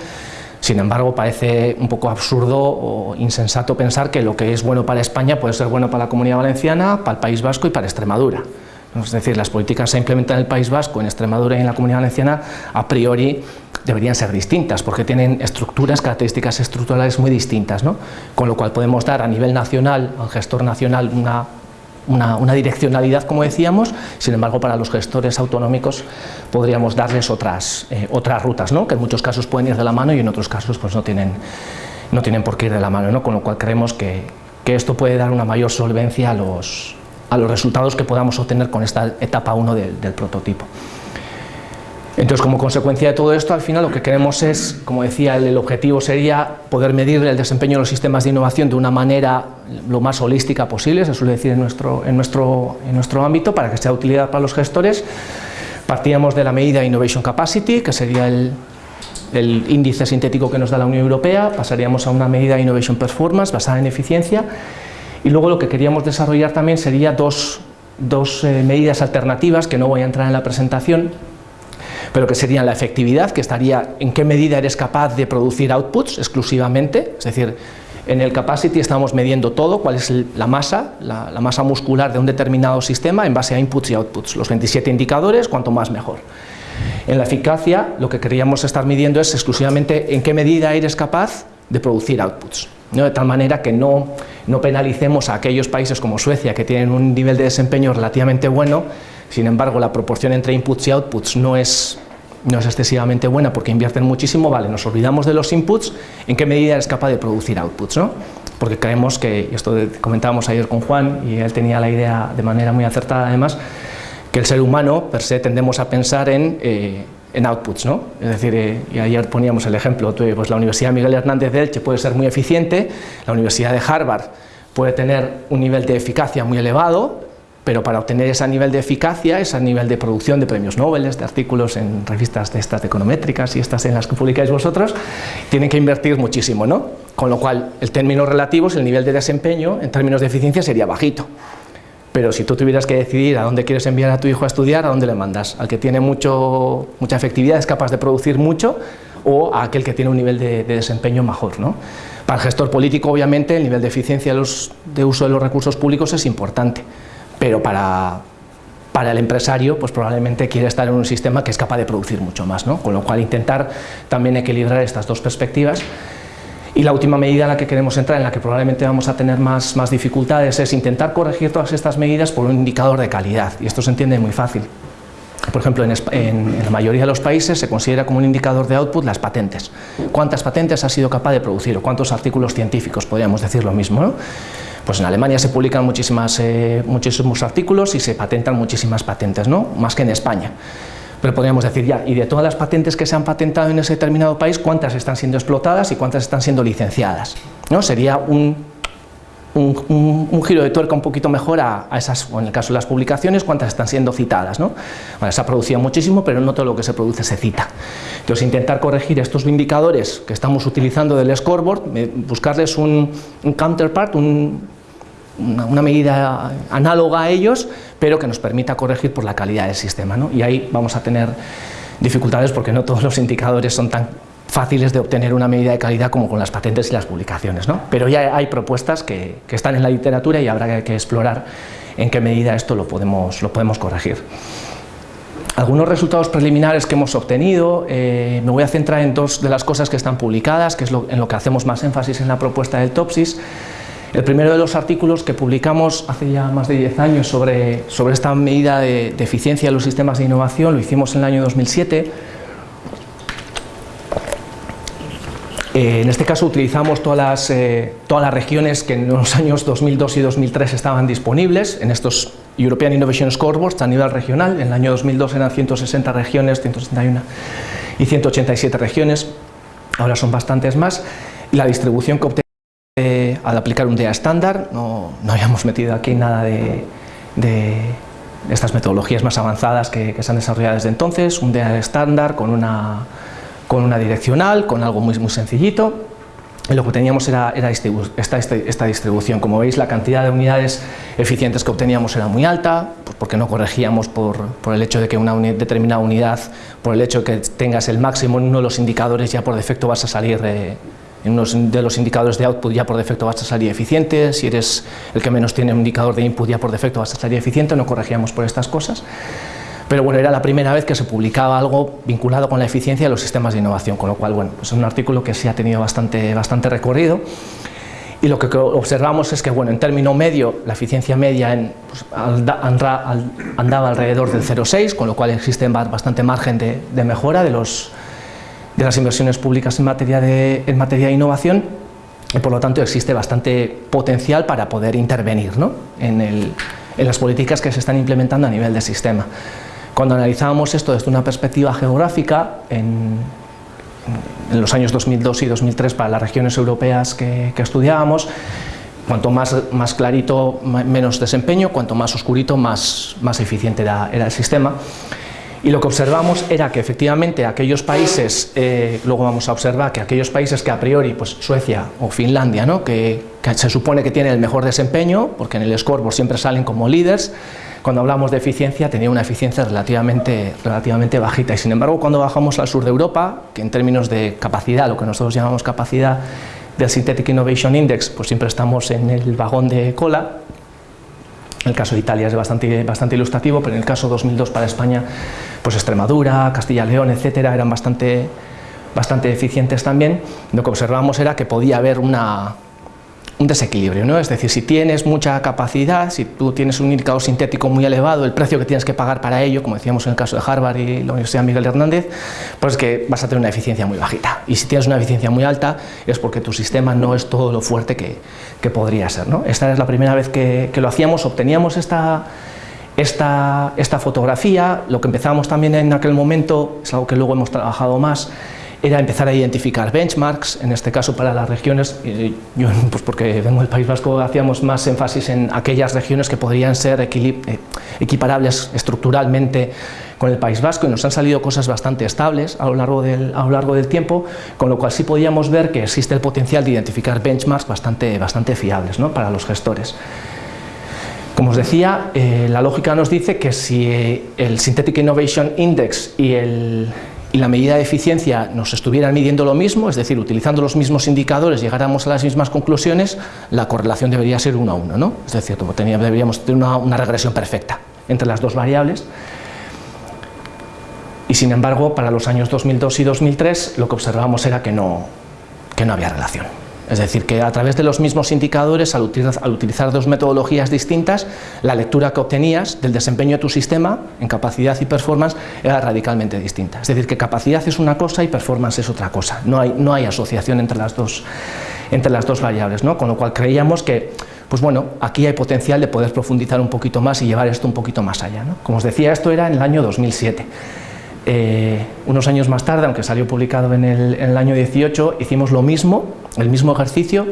Sin embargo, parece un poco absurdo o insensato pensar que lo que es bueno para España puede ser bueno para la Comunidad Valenciana, para el País Vasco y para Extremadura. Es decir, las políticas se implementan en el País Vasco, en Extremadura y en la Comunidad Valenciana, a priori deberían ser distintas, porque tienen estructuras, características estructurales muy distintas, ¿no? con lo cual podemos dar a nivel nacional, al gestor nacional, una, una, direccionalidad, como decíamos, sin embargo para los gestores autonómicos podríamos darles otras, eh, otras rutas, ¿no? que en muchos casos pueden ir de la mano y en otros casos pues no tienen, no tienen por qué ir de la mano, ¿no? con lo cual creemos que, que esto puede dar una mayor solvencia a los, a los resultados que podamos obtener con esta etapa 1 del, prototipo. Entonces, como consecuencia de todo esto, al final lo que queremos es, como decía, el, objetivo sería poder medir el desempeño de los sistemas de innovación de una manera lo más holística posible, se suele decir en nuestro, en nuestro, en nuestro ámbito, para que sea de utilidad para los gestores. Partíamos de la medida Innovation Capacity, que sería el, el índice sintético que nos da la Unión Europea, pasaríamos a una medida Innovation Performance basada en eficiencia y luego lo que queríamos desarrollar también sería dos, eh, medidas alternativas que no voy a entrar en la presentación, pero que serían la efectividad, que estaría en qué medida eres capaz de producir outputs exclusivamente, es decir, en el capacity estamos midiendo todo, cuál es la masa, la, la, masa muscular de un determinado sistema en base a inputs y outputs, los 27 indicadores, cuanto más mejor. En la eficacia lo que queríamos estar midiendo es exclusivamente en qué medida eres capaz de producir outputs de tal manera que no, no penalicemos a aquellos países como Suecia que tienen un nivel de desempeño relativamente bueno, sin embargo la proporción entre inputs y outputs no es, no es excesivamente buena porque invierten muchísimo, vale, nos olvidamos de los inputs, ¿en qué medida es capaz de producir outputs? ¿no? Porque creemos que, y esto comentábamos ayer con Juan, y él tenía la idea de manera muy acertada además, que el ser humano per se tendemos a pensar en... Eh, en outputs, ¿no? Es decir, eh, y ayer poníamos el ejemplo, pues la Universidad Miguel Hernández de Elche puede ser muy eficiente, la Universidad de Harvard puede tener un nivel de eficacia muy elevado, pero para obtener ese nivel de eficacia, ese nivel de producción de premios Nobel, de artículos en revistas de estas econométricas y estas en las que publicáis vosotros, tienen que invertir muchísimo, ¿no? Con lo cual, el término relativo, el nivel de desempeño en términos de eficiencia sería bajito. Pero si tú tuvieras que decidir a dónde quieres enviar a tu hijo a estudiar, ¿a dónde le mandas? ¿Al que tiene mucho, mucha efectividad, es capaz de producir mucho, o a aquel que tiene un nivel de, desempeño mejor? ¿no? Para el gestor político, obviamente, el nivel de eficiencia de, uso de los recursos públicos es importante, pero para, para el empresario, pues probablemente quiere estar en un sistema que es capaz de producir mucho más, ¿no? con lo cual intentar también equilibrar estas dos perspectivas y la última medida en la que queremos entrar, en la que probablemente vamos a tener más, más dificultades, es intentar corregir todas estas medidas por un indicador de calidad, y esto se entiende muy fácil. Por ejemplo, en, la mayoría de los países se considera como un indicador de output las patentes. ¿Cuántas patentes ha sido capaz de producir o cuántos artículos científicos, podríamos decir lo mismo? ¿no? Pues en Alemania se publican muchísimas, eh, muchísimos artículos y se patentan muchísimas patentes, ¿no? más que en España. Pero podríamos decir ya, y de todas las patentes que se han patentado en ese determinado país, ¿cuántas están siendo explotadas y cuántas están siendo licenciadas? ¿No? Sería un, un, giro de tuerca un poquito mejor a, esas, o en el caso de las publicaciones, cuántas están siendo citadas. ¿no? se ha producido muchísimo, pero no todo lo que se produce se cita. Entonces, intentar corregir estos indicadores que estamos utilizando del scoreboard, eh, buscarles un, un counterpart, un, una, medida análoga a ellos, pero que nos permita corregir por la calidad del sistema. ¿no? Y ahí vamos a tener dificultades porque no todos los indicadores son tan fáciles de obtener una medida de calidad como con las patentes y las publicaciones. ¿no? Pero ya hay propuestas que, están en la literatura y habrá que, explorar en qué medida esto lo podemos, lo podemos corregir. Algunos resultados preliminares que hemos obtenido, eh, me voy a centrar en dos de las cosas que están publicadas, que es en lo que hacemos más énfasis en la propuesta del TOPSIS. El primero de los artículos que publicamos hace ya más de 10 años sobre, sobre esta medida de, eficiencia de los sistemas de innovación, lo hicimos en el año 2007. Eh, en este caso utilizamos todas las, eh, todas las regiones que en los años 2002 y 2003 estaban disponibles en estos European Innovation Scoreboards a nivel regional. En el año 2002 eran 160 regiones, 161 y 187 regiones, ahora son bastantes más. La distribución que obtenemos al aplicar un DEA estándar, no, no, habíamos metido aquí nada de, estas metodologías más avanzadas que, se han desarrollado desde entonces, un DEA estándar con una, con una direccional, con algo muy, muy sencillito, lo que teníamos era, esta, esta, distribución. Como veis, la cantidad de unidades eficientes que obteníamos era muy alta, pues porque no corregíamos por, por el hecho de que una determinada unidad, por el hecho de que tengas el máximo en uno de los indicadores, ya por defecto vas a salir de, en uno de los indicadores de output ya por defecto vas a salir eficiente, si eres el que menos tiene un indicador de input ya por defecto vas a salir eficiente, no corregíamos por estas cosas. Pero bueno, era la primera vez que se publicaba algo vinculado con la eficiencia de los sistemas de innovación, con lo cual, bueno, pues es un artículo que sí ha tenido bastante, bastante recorrido. Y lo que observamos es que, bueno, en término medio, la eficiencia media pues, andaba alrededor del 0,6, con lo cual existe bastante margen de, de mejora de, los, de las inversiones públicas en materia de, en materia de innovación y por lo tanto existe bastante potencial para poder intervenir ¿no? en, el, en las políticas que se están implementando a nivel de sistema. Cuando analizábamos esto desde una perspectiva geográfica, en, los años 2002 y 2003 para las regiones europeas que, estudiábamos, cuanto más, más, clarito, menos desempeño, cuanto más oscurito, más, más eficiente era, el sistema. Y lo que observamos era que efectivamente aquellos países, eh, luego vamos a observar que aquellos países que a priori, pues Suecia o Finlandia, ¿no? que, que se supone que tienen el mejor desempeño, porque en el scoreboard siempre salen como líderes, cuando hablamos de eficiencia tenía una eficiencia relativamente, relativamente bajita y sin embargo cuando bajamos al sur de Europa, que en términos de capacidad, lo que nosotros llamamos capacidad del Synthetic Innovation Index, pues siempre estamos en el vagón de cola, el caso de Italia es bastante, bastante ilustrativo, pero en el caso 2002 para España, pues Extremadura, Castilla-León, etcétera, eran bastante, bastante eficientes también. Lo que observamos era que podía haber una, un desequilibrio, ¿no? es decir, si tienes mucha capacidad, si tú tienes un indicador sintético muy elevado, el precio que tienes que pagar para ello, como decíamos en el caso de Harvard y la Universidad Miguel Hernández, pues es que vas a tener una eficiencia muy bajita. Y si tienes una eficiencia muy alta es porque tu sistema no es todo lo fuerte que, que podría ser. ¿no? Esta es la primera vez que, que lo hacíamos, obteníamos esta, esta, esta fotografía, lo que empezamos también en aquel momento, es algo que luego hemos trabajado más, era empezar a identificar benchmarks, en este caso para las regiones, yo [LAUGHS] pues porque vengo del País Vasco hacíamos más énfasis en aquellas regiones que podrían ser eh, equiparables estructuralmente con el País Vasco y nos han salido cosas bastante estables a lo largo del, a lo largo del tiempo, con lo cual sí podíamos ver que existe el potencial de identificar benchmarks bastante, bastante fiables ¿no? para los gestores. Como os decía, eh, la lógica nos dice que si eh, el Synthetic Innovation Index y el, y la medida de eficiencia nos estuvieran midiendo lo mismo, es decir, utilizando los mismos indicadores llegáramos a las mismas conclusiones, la correlación debería ser 1 a 1, ¿no? es decir, deberíamos tener una, regresión perfecta entre las dos variables. Y sin embargo, para los años 2002 y 2003 lo que observamos era que no, que no había relación. Es decir, que a través de los mismos indicadores, al utilizar, dos metodologías distintas, la lectura que obtenías del desempeño de tu sistema en capacidad y performance era radicalmente distinta. Es decir, que capacidad es una cosa y performance es otra cosa. No hay, no hay asociación entre las dos, entre las dos variables, ¿no? con lo cual creíamos que pues bueno, aquí hay potencial de poder profundizar un poquito más y llevar esto un poquito más allá. Como os decía, esto era en el año 2007. Eh, unos años más tarde, aunque salió publicado en el, año 18, hicimos lo mismo, el mismo ejercicio,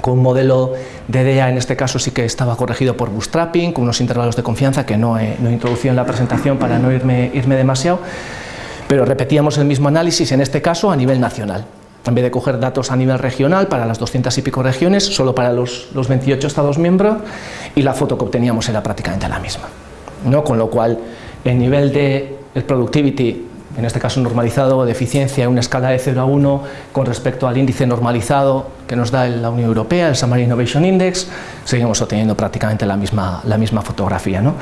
con un modelo de DEA, en este caso sí que estaba corregido por bootstrapping, con unos intervalos de confianza que no he, no he introducido en la presentación para no irme, irme demasiado, pero repetíamos el mismo análisis, en este caso a nivel nacional. En vez de coger datos a nivel regional para las 200 y pico regiones, solo para los, los 28 Estados miembros, y la foto que obteníamos era prácticamente la misma. ¿no? Con lo cual, el nivel de productivity en este caso normalizado de eficiencia en una escala de 0 a 1 con respecto al índice normalizado que nos da la Unión Europea, el Summer Innovation Index, seguimos obteniendo prácticamente la misma, la misma fotografía. ¿no?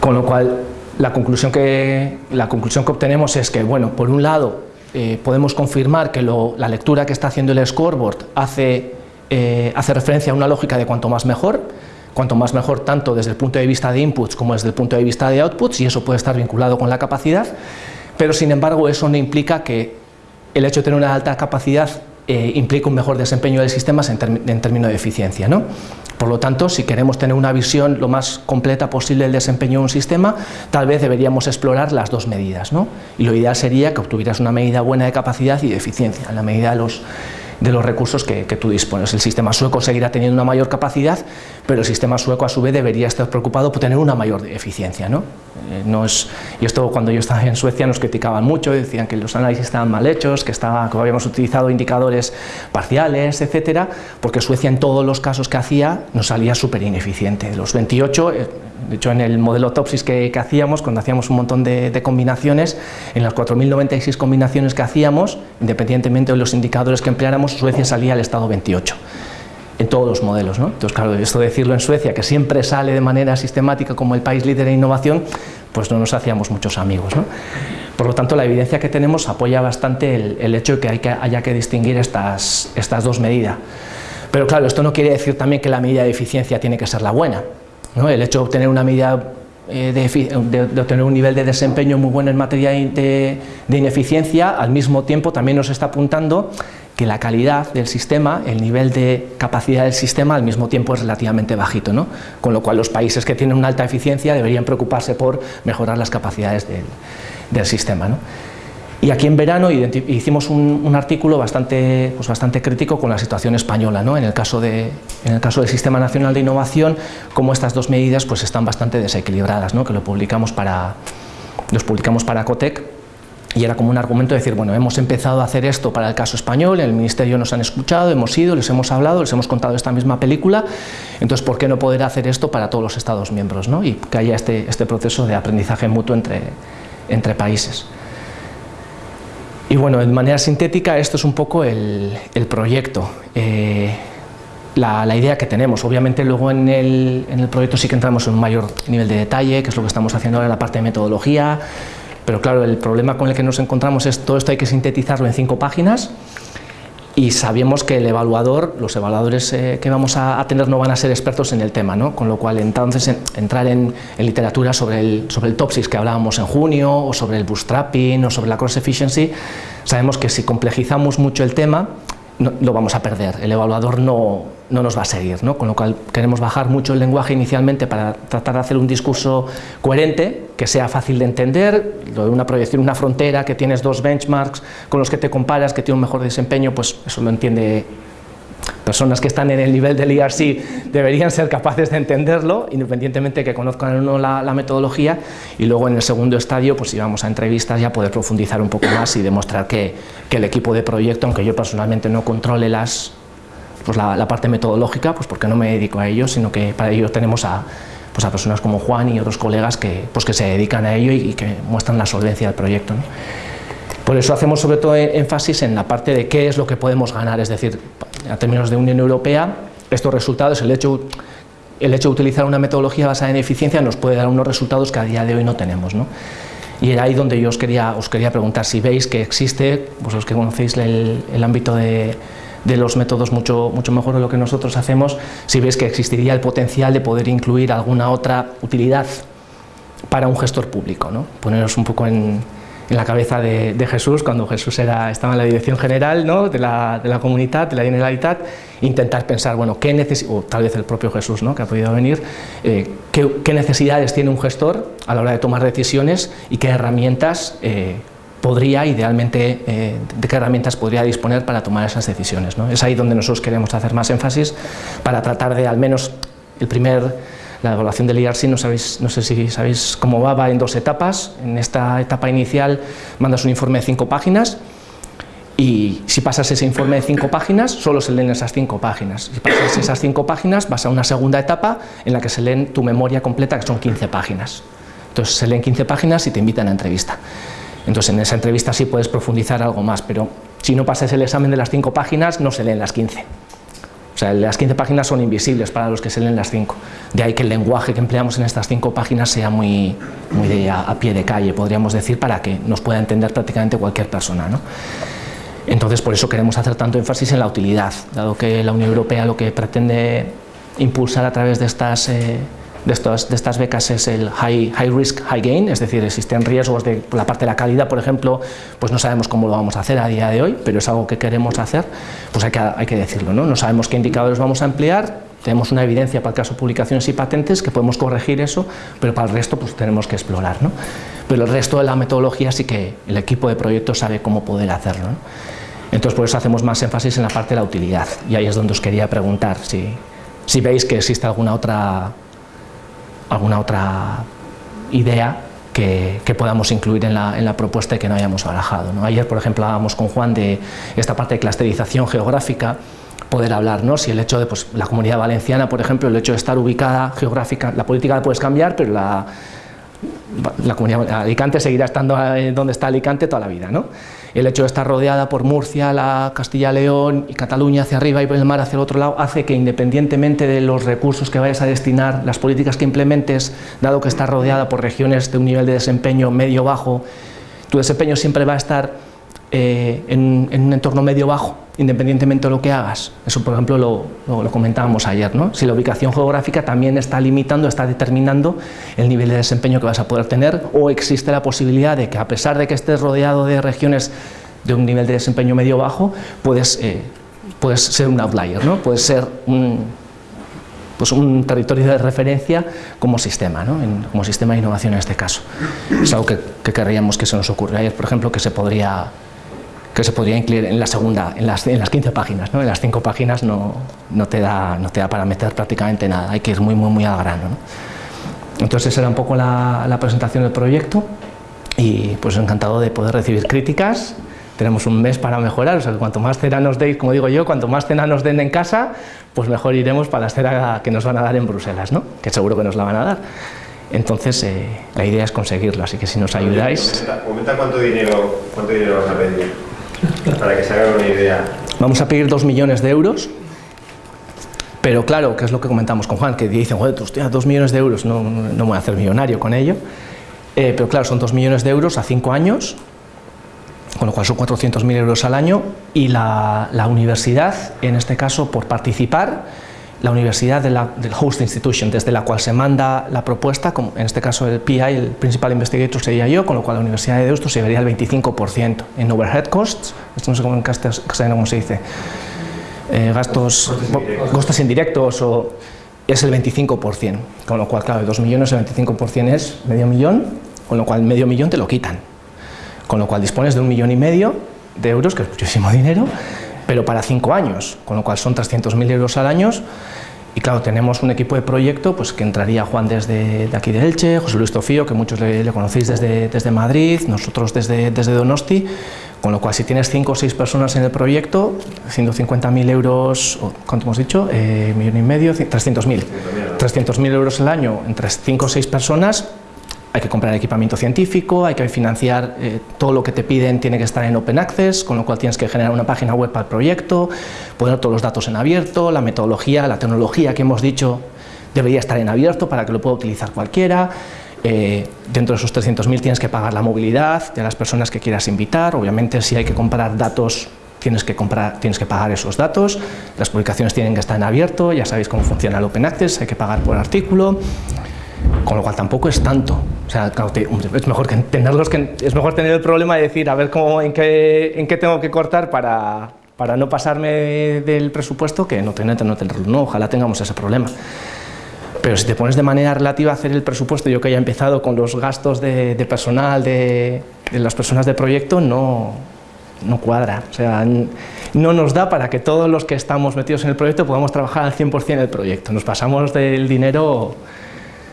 Con lo cual, la conclusión, que, la conclusión que obtenemos es que, bueno, por un lado, eh, podemos confirmar que la lectura que está haciendo el scoreboard hace, eh, hace referencia a una lógica de cuanto más mejor, cuanto más mejor tanto desde el punto de vista de inputs como desde el punto de vista de outputs y eso puede estar vinculado con la capacidad, pero sin embargo eso no implica que el hecho de tener una alta capacidad eh, implique un mejor desempeño del sistema en, términos de eficiencia. ¿no? Por lo tanto, si queremos tener una visión lo más completa posible del desempeño de un sistema, tal vez deberíamos explorar las dos medidas. ¿no? Y lo ideal sería que obtuvieras una medida buena de capacidad y de eficiencia, en la medida de los de los recursos que, tú dispones. El sistema sueco seguirá teniendo una mayor capacidad, pero el sistema sueco a su vez debería estar preocupado por tener una mayor eficiencia. ¿no? Eh, no es, y esto cuando yo estaba en Suecia nos criticaban mucho, decían que los análisis estaban mal hechos, que, estaba, que habíamos utilizado indicadores parciales, etcétera, porque Suecia en todos los casos que hacía nos salía súper ineficiente. Los 28, eh, de hecho en el modelo Topsis que, que hacíamos, cuando hacíamos un montón de, de combinaciones, en las 4.096 combinaciones que hacíamos, independientemente de los indicadores que empleáramos, Suecia salía al estado 28 en todos los modelos. ¿no? Entonces, claro, esto de decirlo en Suecia, que siempre sale de manera sistemática como el país líder en innovación, pues no nos hacíamos muchos amigos. ¿no? Por lo tanto, la evidencia que tenemos apoya bastante el, hecho de que, hay que haya que distinguir estas, estas dos medidas. Pero claro, esto no quiere decir también que la medida de eficiencia tiene que ser la buena. El hecho de obtener una medida eh, de, obtener un nivel de desempeño muy bueno en materia de, de, ineficiencia, al mismo tiempo también nos está apuntando que la calidad del sistema, el nivel de capacidad del sistema al mismo tiempo es relativamente bajito, ¿no? con lo cual los países que tienen una alta eficiencia deberían preocuparse por mejorar las capacidades del, del sistema. ¿no? Y aquí en verano hicimos un, artículo bastante, pues bastante crítico con la situación española, ¿no? en, el caso de, en el caso del Sistema Nacional de Innovación, como estas dos medidas pues, están bastante desequilibradas, ¿no? que lo publicamos para, los publicamos para Cotec y era como un argumento de decir, bueno, hemos empezado a hacer esto para el caso español, el Ministerio nos han escuchado, hemos ido, les hemos hablado, les hemos contado esta misma película, entonces ¿por qué no poder hacer esto para todos los Estados miembros? ¿no? Y que haya este, este proceso de aprendizaje mutuo entre, entre países. Y bueno, de manera sintética, esto es un poco el, el proyecto. Eh, la, la, idea que tenemos. Obviamente luego en el, en el proyecto sí que entramos en un mayor nivel de detalle, que es lo que estamos haciendo ahora en la parte de metodología, pero claro, el problema con el que nos encontramos es todo esto hay que sintetizarlo en cinco páginas y sabemos que el evaluador, los evaluadores eh, que vamos a, tener no van a ser expertos en el tema, ¿no? con lo cual entonces entrar en, literatura sobre el, sobre el TOPSIS que hablábamos en junio, o sobre el bootstrapping, o sobre la cross efficiency, sabemos que si complejizamos mucho el tema, lo vamos a perder, el evaluador no, no nos va a seguir, ¿no? con lo cual queremos bajar mucho el lenguaje inicialmente para tratar de hacer un discurso coherente, que sea fácil de entender, lo de una proyección, una frontera, que tienes dos benchmarks con los que te comparas, que tiene un mejor desempeño, pues eso lo entiende personas que están en el nivel del ERC deberían ser capaces de entenderlo, independientemente de que conozcan o no la, metodología, y luego en el segundo estadio, pues si vamos a entrevistas ya poder profundizar un poco más y demostrar que, que el equipo de proyecto, aunque yo personalmente no controle las, pues la, parte metodológica, pues porque no me dedico a ello, sino que para ello tenemos a, pues a personas como Juan y otros colegas que, pues que se dedican a ello y, que muestran la solvencia del proyecto. Por eso hacemos sobre todo énfasis en la parte de qué es lo que podemos ganar, es decir, a términos de Unión Europea, estos resultados, el hecho, el hecho de utilizar una metodología basada en eficiencia nos puede dar unos resultados que a día de hoy no tenemos. ¿no? Y era ahí donde yo os quería, os quería preguntar si veis que existe, vosotros que conocéis el, el ámbito de, de los métodos mucho, mucho mejor de lo que nosotros hacemos, si veis que existiría el potencial de poder incluir alguna otra utilidad para un gestor público. ¿no? Poneros un poco en, en la cabeza de, Jesús, cuando Jesús era, estaba en la dirección general ¿no? de, la, de la comunidad, de la Generalitat, intentar pensar, bueno, qué necesidades, o tal vez el propio Jesús, ¿no? que ha podido venir, eh, qué, qué, necesidades tiene un gestor a la hora de tomar decisiones y qué herramientas eh, podría idealmente, eh, de qué herramientas podría disponer para tomar esas decisiones. ¿no? Es ahí donde nosotros queremos hacer más énfasis para tratar de al menos el primer, la evaluación del IRC, no, sabéis, no sé si sabéis cómo va, va en dos etapas. En esta etapa inicial mandas un informe de cinco páginas y si pasas ese informe de cinco páginas, solo se leen esas cinco páginas. Si pasas esas cinco páginas, vas a una segunda etapa en la que se leen tu memoria completa, que son 15 páginas. Entonces se leen 15 páginas y te invitan a entrevista. Entonces en esa entrevista sí puedes profundizar algo más, pero si no pasas el examen de las cinco páginas no se leen las 15. O sea, las 15 páginas son invisibles para los que se leen las 5. De ahí que el lenguaje que empleamos en estas cinco páginas sea muy, muy de a, pie de calle, podríamos decir, para que nos pueda entender prácticamente cualquier persona. ¿no? Entonces, por eso queremos hacer tanto énfasis en la utilidad, dado que la Unión Europea lo que pretende impulsar a través de estas... Eh, de, estas becas es el high, high risk, high gain, es decir, existen riesgos de la parte de la calidad, por ejemplo, pues no sabemos cómo lo vamos a hacer a día de hoy, pero es algo que queremos hacer, pues hay que, hay que decirlo, ¿no? No sabemos qué indicadores vamos a emplear, tenemos una evidencia para el caso de publicaciones y patentes que podemos corregir eso, pero para el resto pues tenemos que explorar, ¿no? Pero el resto de la metodología sí que el equipo de proyectos sabe cómo poder hacerlo, ¿no? Entonces por eso hacemos más énfasis en la parte de la utilidad y ahí es donde os quería preguntar si, si veis que existe alguna otra, alguna otra idea que, que, podamos incluir en la, en la, propuesta y que no hayamos barajado. ¿no? Ayer, por ejemplo, hablábamos con Juan de esta parte de clusterización geográfica, poder hablar, ¿no? si el hecho de pues, la comunidad valenciana, por ejemplo, el hecho de estar ubicada geográfica, la política la puedes cambiar, pero la, la comunidad Alicante seguirá estando donde está Alicante toda la vida. ¿no? El hecho de estar rodeada por Murcia, la Castilla-León y Cataluña hacia arriba y el mar hacia el otro lado hace que independientemente de los recursos que vayas a destinar, las políticas que implementes, dado que estás rodeada por regiones de un nivel de desempeño medio-bajo, tu desempeño siempre va a estar eh, en, un entorno medio-bajo, independientemente de lo que hagas. Eso, por ejemplo, lo, lo, lo, comentábamos ayer. ¿no? Si la ubicación geográfica también está limitando, está determinando el nivel de desempeño que vas a poder tener, o existe la posibilidad de que, a pesar de que estés rodeado de regiones de un nivel de desempeño medio-bajo, puedes, eh, puedes ser un outlier, ¿no? puedes ser un, pues un territorio de referencia como sistema, ¿no? en, como sistema de innovación en este caso. Es algo que, que querríamos que se nos ocurra. Ayer, por ejemplo, que se podría que se podría incluir en la segunda, en las, en las 15 páginas, ¿no? en las 5 páginas no, no, te da, no te da para meter prácticamente nada, hay que ir muy, muy, muy al grano. ¿no? Entonces era un poco la, la, presentación del proyecto y pues encantado de poder recibir críticas, tenemos un mes para mejorar, o sea, cuanto más cena nos deis, como digo yo, cuanto más cena nos den en casa, pues mejor iremos para la cena que nos van a dar en Bruselas, ¿no? que seguro que nos la van a dar. Entonces, eh, la idea es conseguirlo, así que si nos ayudáis... Comenta, comenta cuánto, dinero, cuánto dinero vas a pedir para que se hagan una idea. Vamos a pedir dos millones de euros, pero claro, que es lo que comentamos con Juan, que dicen, joder, hostia, dos millones de euros, no, no me voy a hacer millonario con ello. Eh, pero claro, son dos millones de euros a cinco años, con lo cual son 400.000 euros al año, y la, la, universidad, en este caso, por participar, la universidad de la, del host institution, desde la cual se manda la propuesta, como en este caso el PI, el Principal Investigator sería yo, con lo cual la Universidad de Deusto se llevaría el 25% en overhead costs, esto no sé cómo en castellano cómo se dice, eh, gastos, costes indirectos, o es el 25%, con lo cual, claro, de 2 millones el 25% es medio millón, con lo cual medio millón te lo quitan, con lo cual dispones de un millón y medio de euros, que es muchísimo dinero, pero para cinco años, con lo cual son 300.000 euros al año y claro, tenemos un equipo de proyecto pues, que entraría Juan desde de aquí de Elche, José Luis Tofío, que muchos le, le conocéis desde, desde, Madrid, nosotros desde, desde, Donosti, con lo cual si tienes 5 o 6 personas en el proyecto, 150.000 euros, ¿cuánto hemos dicho? Eh, millón y medio, 300.000. 300.000 euros al año entre 5 o 6 personas, hay que comprar equipamiento científico, hay que financiar, eh, todo lo que te piden tiene que estar en Open Access, con lo cual tienes que generar una página web para el proyecto, poner todos los datos en abierto, la metodología, la tecnología que hemos dicho debería estar en abierto para que lo pueda utilizar cualquiera, eh, dentro de esos 300.000 tienes que pagar la movilidad de las personas que quieras invitar, obviamente si hay que comprar datos tienes que, tienes que pagar esos datos, las publicaciones tienen que estar en abierto, ya sabéis cómo funciona el Open Access, hay que pagar por artículo, con lo cual tampoco es tanto. O sea, es mejor tenerlos es mejor tener el problema de decir a ver cómo en qué, en qué tengo que cortar para, para no pasarme del presupuesto que no tener no tenerlo. No, ojalá tengamos ese problema. Pero si te pones de manera relativa a hacer el presupuesto, yo que haya empezado con los gastos de, personal de, las personas de proyecto, no, no cuadra. O sea, no nos da para que todos los que estamos metidos en el proyecto podamos trabajar al 100% en el proyecto. Nos pasamos del dinero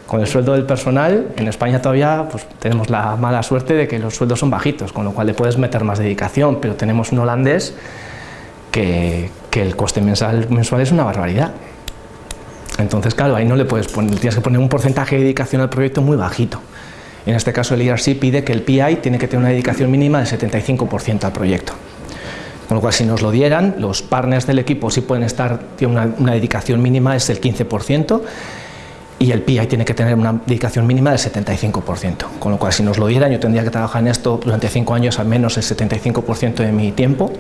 con el sueldo del personal, en España todavía pues, tenemos la mala suerte de que los sueldos son bajitos, con lo cual le puedes meter más dedicación, pero tenemos un holandés que, que el coste mensual, mensual es una barbaridad. Entonces, claro, ahí no le puedes poner, tienes que poner un porcentaje de dedicación al proyecto muy bajito. En este caso el IRC pide que el PI tiene que tener una dedicación mínima del 75% al proyecto. Con lo cual, si nos lo dieran, los partners del equipo sí pueden estar, tienen una, una dedicación mínima, es el 15%, y el PI tiene que tener una dedicación mínima del 75%, con lo cual si nos lo dieran yo tendría que trabajar en esto durante 5 años al menos el 75% de mi tiempo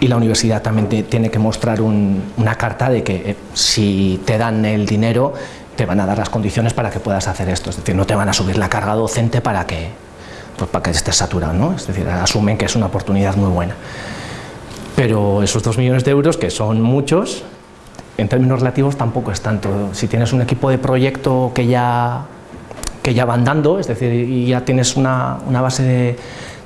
y la universidad también te, tiene que mostrar un, una carta de que eh, si te dan el dinero te van a dar las condiciones para que puedas hacer esto, es decir, no te van a subir la carga docente para que, pues para que estés saturado, ¿no? es decir, asumen que es una oportunidad muy buena. Pero esos 2 millones de euros, que son muchos, en términos relativos tampoco es tanto. Si tienes un equipo de proyecto que ya, que ya va andando, es decir, y ya tienes una, una base de,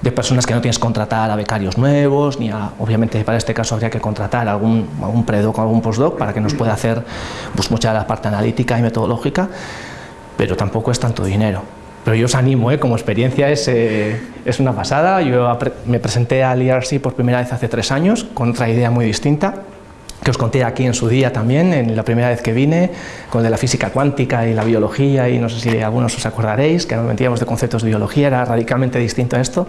de personas que no tienes que contratar a becarios nuevos, ni a, obviamente para este caso habría que contratar a algún, algún predoc o algún postdoc para que nos pueda hacer pues, mucha de la parte analítica y metodológica, pero tampoco es tanto dinero. Pero yo os animo, ¿eh? como experiencia es, eh, es una pasada. Yo me presenté al IRC por primera vez hace tres años con otra idea muy distinta que os conté aquí en su día también, en la primera vez que vine, con de la física cuántica y la biología, y no sé si algunos os acordaréis, que nos metíamos de conceptos de biología, era radicalmente distinto a esto,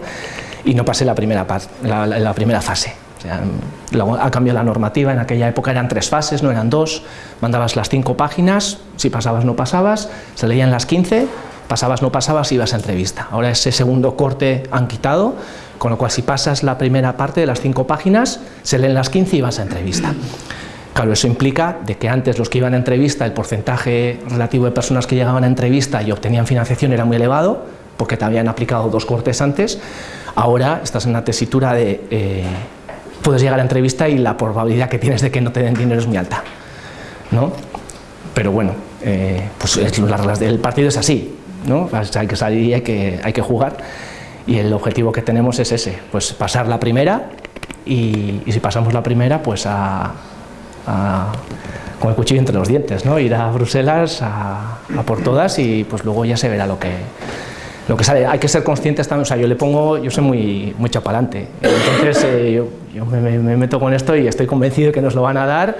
y no pasé la primera, la, la primera fase. O sea, ha cambiado la normativa, en aquella época eran tres fases, no eran dos, mandabas las cinco páginas, si pasabas no pasabas, se leían las 15, pasabas no pasabas, ibas a entrevista. Ahora ese segundo corte han quitado, con lo cual si pasas la primera parte de las cinco páginas, se leen las 15 y vas a entrevista. Claro, eso implica de que antes los que iban a entrevista, el porcentaje relativo de personas que llegaban a entrevista y obtenían financiación era muy elevado, porque te habían aplicado dos cortes antes, ahora estás en una tesitura de... Eh, puedes llegar a entrevista y la probabilidad que tienes de que no te den dinero es muy alta. ¿no? Pero bueno, eh, pues las reglas del partido es así, ¿no? hay que salir y que, hay que jugar y el objetivo que tenemos es ese, pues pasar la primera y, si pasamos la primera, pues a, con el cuchillo entre los dientes, ¿no? ir a Bruselas a, a por todas y pues luego ya se verá lo que, lo que sale, hay que ser conscientes también, o sea, yo le pongo, yo soy muy, muy chapalante, entonces eh, yo, me, meto con esto y estoy convencido que nos lo van a dar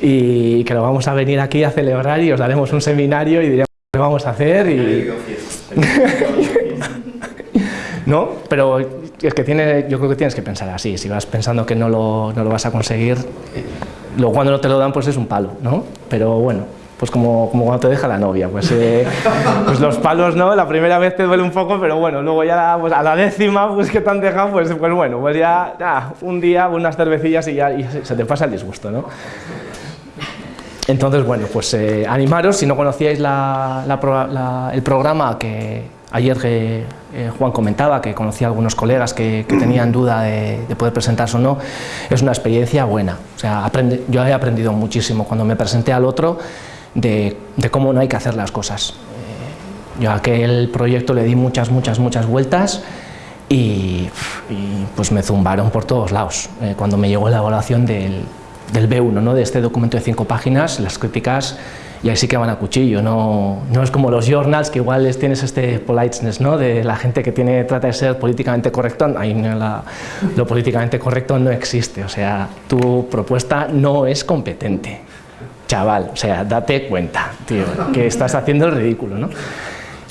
y que lo vamos a venir aquí a celebrar y os daremos un seminario y diremos qué vamos a hacer y... ¿No? Pero es que tiene, yo creo que tienes que pensar así, si vas pensando que no lo, no lo vas a conseguir, eh, luego cuando no te lo dan pues es un palo, ¿no? Pero bueno, pues como, como, cuando te deja la novia, pues, eh, pues los palos, ¿no? La primera vez te duele un poco, pero bueno, luego ya pues a la décima, pues que te han dejado, pues, pues bueno, pues ya, ya, un día, unas cervecillas y ya y se te pasa el disgusto, ¿no? Entonces, bueno, pues eh, animaros, si no conocíais la, la, el programa que ayer eh, Juan comentaba, que conocía a algunos colegas que, tenían duda de, de, poder presentarse o no, es una experiencia buena. O sea, yo he aprendido muchísimo. Cuando me presenté al otro, de, cómo no hay que hacer las cosas. Eh, yo a aquel proyecto le di muchas, muchas, muchas vueltas y, pues me zumbaron por todos lados. Eh, cuando me llegó la evaluación del, del B1, ¿no? de este documento de cinco páginas, las críticas y ahí sí que van a cuchillo, no, no es como los journals que igual tienes este politeness, ¿no? de la gente que tiene, trata de ser políticamente correcto, ahí la, lo políticamente correcto no existe, o sea, tu propuesta no es competente, chaval, o sea, date cuenta, tío, que estás haciendo el ridículo, ¿no?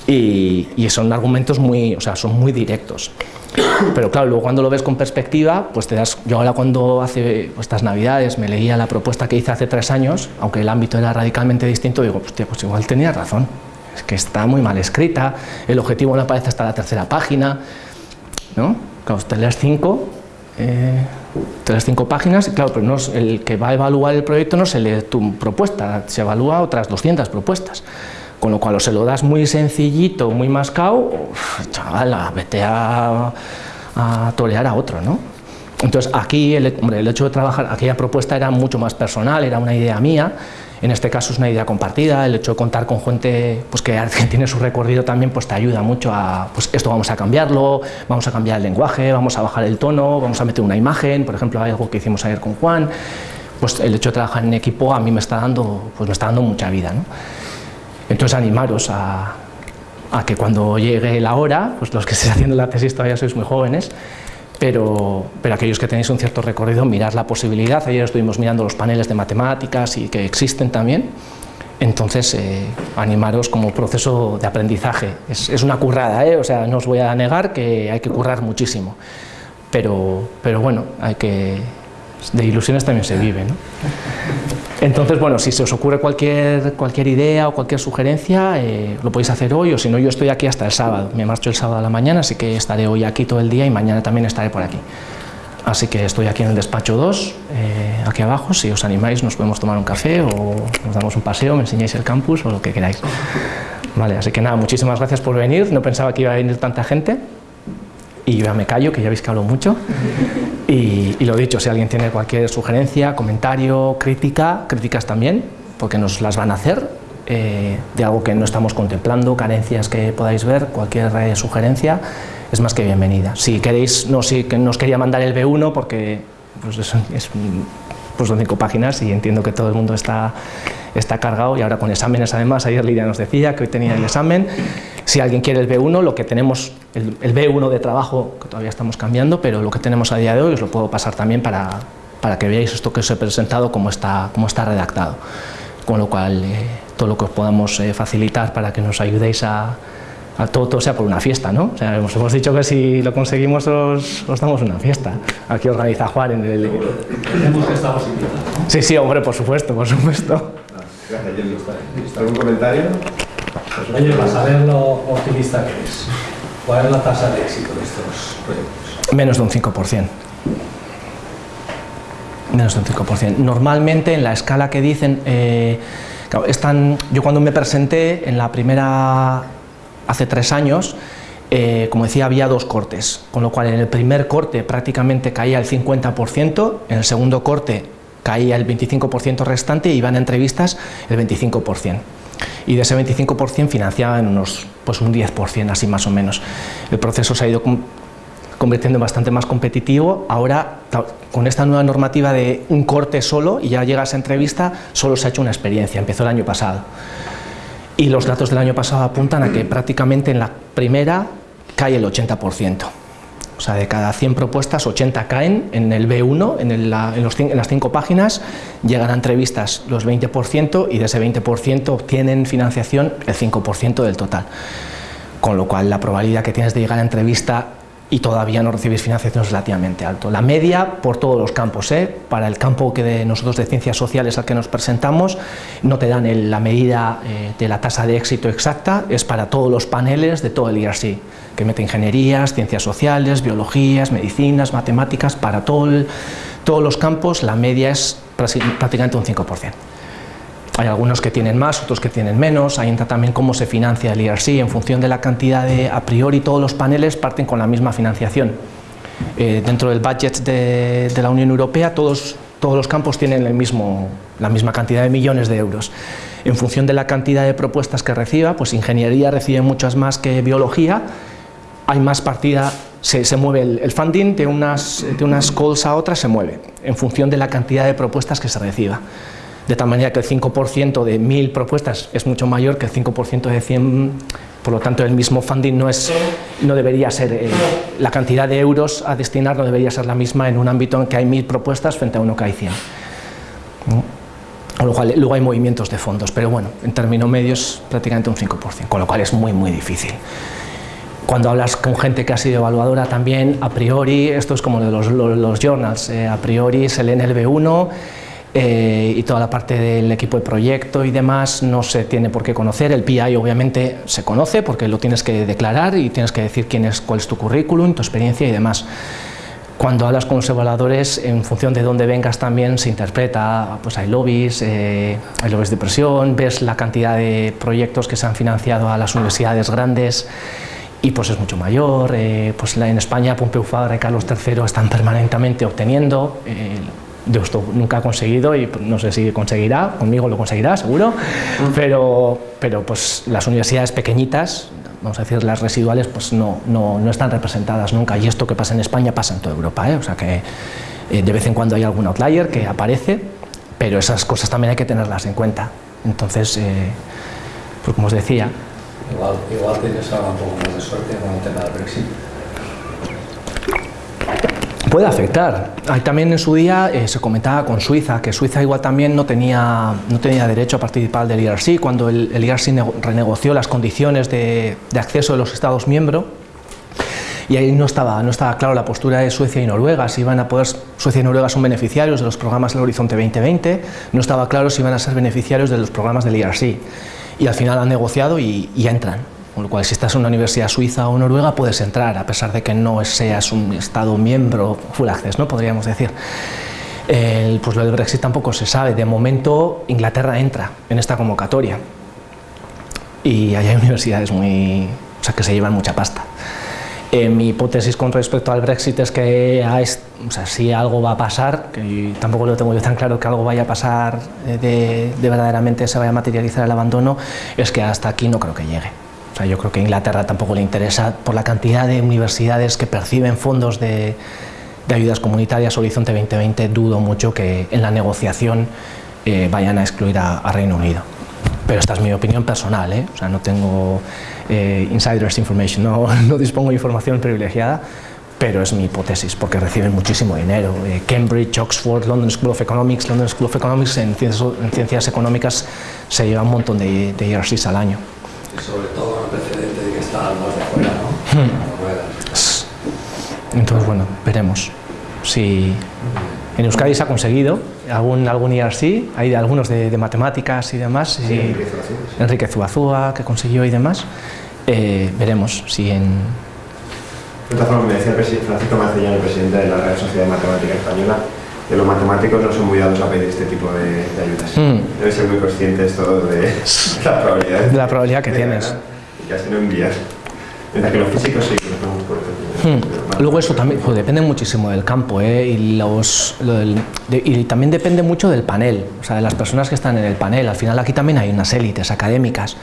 Y, son argumentos muy, o sea, son muy directos. [COUGHS] Pero claro, luego cuando lo ves con perspectiva, pues te das, yo ahora cuando hace pues, estas navidades me leía la propuesta que hice hace tres años, aunque el ámbito era radicalmente distinto, digo, hostia, pues igual tenía razón, es que está muy mal escrita, el objetivo no aparece hasta la tercera página, ¿no? Claro, te lees cinco, eh, cinco páginas, claro, pero no, el que va a evaluar el proyecto no se lee tu propuesta, se evalúa otras 200 propuestas. Con lo cual, o se lo das muy sencillito, muy mascado, chaval, vete a, a torear a otro, ¿no? Entonces, aquí, el, el hecho de trabajar, aquella propuesta era mucho más personal, era una idea mía, en este caso es una idea compartida, el hecho de contar con gente pues, [LAUGHS] que tiene su recorrido también pues, te ayuda mucho a, pues esto vamos a cambiarlo, vamos a cambiar el lenguaje, vamos a bajar el tono, vamos a meter una imagen, por ejemplo algo que hicimos ayer con Juan, pues el hecho de trabajar en equipo a mí me está dando, pues me está dando mucha vida. ¿no? Entonces animaros a, que cuando llegue la hora, pues los que estéis haciendo la tesis todavía sois muy jóvenes, pero, pero aquellos que tenéis un cierto recorrido, mirar la posibilidad. Ayer estuvimos mirando los paneles de matemáticas y que existen también. Entonces, eh, animaros como proceso de aprendizaje. Es, es una currada, ¿eh? o sea, no os voy a negar que hay que currar muchísimo. Pero, pero bueno, hay que, de ilusiones también se vive. ¿no? Entonces, bueno, si se os ocurre cualquier, cualquier idea o cualquier sugerencia, eh, lo podéis hacer hoy, o si no, yo estoy aquí hasta el sábado. Me marcho el sábado a la mañana, así que estaré hoy aquí todo el día y mañana también estaré por aquí. Así que estoy aquí en el despacho 2, eh, aquí abajo, si os animáis nos podemos tomar un café o nos damos un paseo, me enseñáis el campus o lo que queráis. Vale, así que nada, muchísimas gracias por venir, no pensaba que iba a venir tanta gente y ya me callo, que ya veis que hablo mucho. Y, y, lo dicho, si alguien tiene cualquier sugerencia, comentario, crítica, críticas también, porque nos las van a hacer, eh, de algo que no estamos contemplando, carencias que podáis ver, cualquier eh, sugerencia, es más que bienvenida. Si queréis, no, si nos quería mandar el B1 porque pues es, es pues son cinco páginas y entiendo que todo el mundo está, está cargado. Y ahora con exámenes además, ayer Lidia nos decía que hoy tenía el examen, si alguien quiere el B1, lo que tenemos, el, el B1 de trabajo, que todavía estamos cambiando, pero lo que tenemos a día de hoy os lo puedo pasar también para, para que veáis esto que os he presentado, cómo está, cómo está redactado, con lo cual eh, todo lo que os podamos eh, facilitar para que nos ayudéis a, a todo, todo, sea por una fiesta, ¿no? O sea, hemos, hemos dicho que si lo conseguimos os, os, damos una fiesta. Aquí organiza Juan en el... Tenemos que estamos invitados. Sí, sí, hombre, por supuesto, por supuesto. Gracias, Jenny. ¿Algún comentario? Oye, para saber lo optimista que es, ¿cuál es la tasa de éxito de estos proyectos? Menos de un 5%. Menos de un 5%. Normalmente en la escala que dicen, eh, claro, están, yo cuando me presenté en la primera hace tres años, eh, como decía, había dos cortes, con lo cual en el primer corte prácticamente caía el 50%, en el segundo corte caía el 25% restante y iban a entrevistas el 25%. Y de ese 25% financiaban unos, pues un 10%, así más o menos. El proceso se ha ido convirtiendo en bastante más competitivo. Ahora, con esta nueva normativa de un corte solo y ya llegas a entrevista, solo se ha hecho una experiencia, empezó el año pasado y los datos del año pasado apuntan a que [CLEARS THROAT] prácticamente en la primera cae el 80%. O sea, de cada 100 propuestas, 80 caen en el B1, en, el, en, los, en las 5 páginas, llegan a entrevistas los 20% y de ese 20% obtienen financiación el 5% del total. Con lo cual la probabilidad que tienes de llegar a entrevista y todavía no recibir financiación relativamente alto. La media por todos los campos, ¿eh? para el campo que de nosotros de ciencias sociales al que nos presentamos, no te dan el, la medida eh, de la tasa de éxito exacta, es para todos los paneles de todo el IRC, que mete ingenierías, ciencias sociales, biologías, medicinas, matemáticas, para todo el, todos los campos la media es prácticamente un 5%. Hay algunos que tienen más, otros que tienen menos, ahí entra también cómo se financia el IRC, en función de la cantidad de, a priori todos los paneles parten con la misma financiación. Eh, dentro del budget de, la Unión Europea todos, todos los campos tienen el mismo, la misma cantidad de millones de euros. En función de la cantidad de propuestas que reciba, pues ingeniería recibe muchas más que biología, hay más partida, se, se mueve el, el, funding de unas, de unas calls a otras, se mueve, en función de la cantidad de propuestas que se reciba de tal manera que el 5% de 1.000 propuestas es mucho mayor que el 5% de 100, por lo tanto el mismo funding no, es, no debería ser, eh, la cantidad de euros a destinar no debería ser la misma en un ámbito en que hay 1.000 propuestas frente a uno que hay 100. Con lo cual, luego hay movimientos de fondos, pero bueno, en términos medios prácticamente un 5%, con lo cual es muy muy difícil. Cuando hablas con gente que ha sido evaluadora también, a priori, esto es como de los, journals, eh, a priori se lee en el B1, eh, y toda la parte del equipo de proyecto y demás no se tiene por qué conocer. El PI obviamente se conoce porque lo tienes que declarar y tienes que decir quién es, cuál es tu currículum, tu experiencia y demás. Cuando hablas con los evaluadores, en función de dónde vengas también se interpreta, pues hay lobbies, eh, hay lobbies de presión, ves la cantidad de proyectos que se han financiado a las universidades grandes y pues es mucho mayor, eh, pues en España Pompeu Fabra y Carlos III están permanentemente obteniendo, eh, yo esto nunca ha conseguido y no sé si conseguirá, conmigo lo conseguirá seguro, pero, pero pues las universidades pequeñitas, vamos a decir las residuales, pues no, no, no están representadas nunca y esto que pasa en España pasa en toda Europa, ¿eh? o sea que eh, de vez en cuando hay algún outlier que aparece, pero esas cosas también hay que tenerlas en cuenta. Entonces, eh, pues como os decía... Igual, igual tienes ahora un poco más de suerte con el tema del Brexit. Puede afectar. Ahí también en su día eh, se comentaba con Suiza, que Suiza igual también no tenía, no tenía derecho a participar del IRC, cuando el, el IRC renegoció las condiciones de, acceso de los Estados miembros, y ahí no estaba, no estaba claro la postura de Suecia y Noruega, si iban a poder, Suecia y Noruega son beneficiarios de los programas del Horizonte 2020, no estaba claro si iban a ser beneficiarios de los programas del IRC, y al final han negociado y, y entran. Con lo cual, si estás en una universidad suiza o noruega, puedes entrar, a pesar de que no seas un Estado miembro full access, ¿no? podríamos decir. El, pues lo del Brexit tampoco se sabe. De momento, Inglaterra entra en esta convocatoria. Y ahí hay [LAUGHS] universidades muy, o sea, que se llevan mucha pasta. Eh, mi hipótesis con respecto al Brexit es que o sea, si algo va a pasar, que tampoco lo tengo yo tan claro que algo vaya a pasar de, de verdaderamente se vaya a materializar el abandono, es que hasta aquí no creo que llegue. Sea, yo creo que a Inglaterra tampoco le interesa por la cantidad de universidades que perciben fondos de, de ayudas comunitarias Horizonte 2020, dudo mucho que en la negociación eh, vayan a excluir a, Reino Unido. Pero esta es mi opinión personal, ¿eh? o sea, no tengo eh, insiders information, no, [LAUGHS] no dispongo de información privilegiada, pero es mi hipótesis, porque reciben muchísimo dinero. Eh, Cambridge, Oxford, London School of Economics, London School of Economics en ciencias, en económicas se lleva un montón de, de ERCs al año. Sobre todo el precedente de que está más de afuera, ¿no? Hmm. Entonces, bueno, veremos si en Euskadi se ha conseguido algún, algún ERC, hay algunos de, de matemáticas y demás, Sí, Enrique Zubazúa, sí. Enrique Zubazúa que consiguió y demás, eh, veremos si en... De todas formas, me decía Francisco Macellán, el presidente de la Real Sociedad de Matemática Española, que los matemáticos no son muy dados a pedir este tipo de, de ayudas. Mm. Deben ser muy conscientes todos de [LAUGHS] la probabilidad. De la probabilidad que tienes. Y casi no enviar. Mientras que los físicos sí, que muy fuertes. Hmm. Luego eso también pues, depende muchísimo del campo ¿eh? y, los, lo del- de- y también depende mucho del panel, o sea, de las personas que están en el panel. Al final aquí también hay unas élites académicas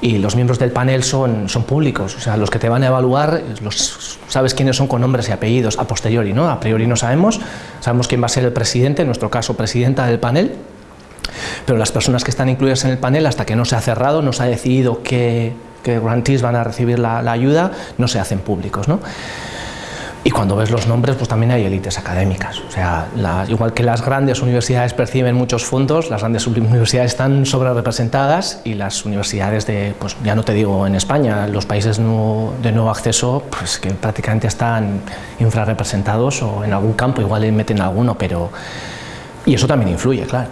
y los miembros del panel son, son públicos, o sea, los que te van a evaluar, los, sabes quiénes son con nombres y apellidos, a posteriori, ¿no? A priori no sabemos, sabemos quién va a ser el presidente, en nuestro caso presidenta del panel, pero las personas que están incluidas en el panel, hasta que no se ha cerrado, no se ha decidido qué, qué grantees van a recibir la, la ayuda, no se hacen públicos. ¿no? Y cuando ves los nombres, pues también hay élites académicas. O sea, la- igual que las grandes universidades perciben muchos fondos, las grandes universidades están sobre representadas y las universidades de, pues ya no te digo en España, los países no- de nuevo acceso, pues que prácticamente están infrarrepresentados o en algún campo, igual meten alguno, pero... Y eso también influye, claro.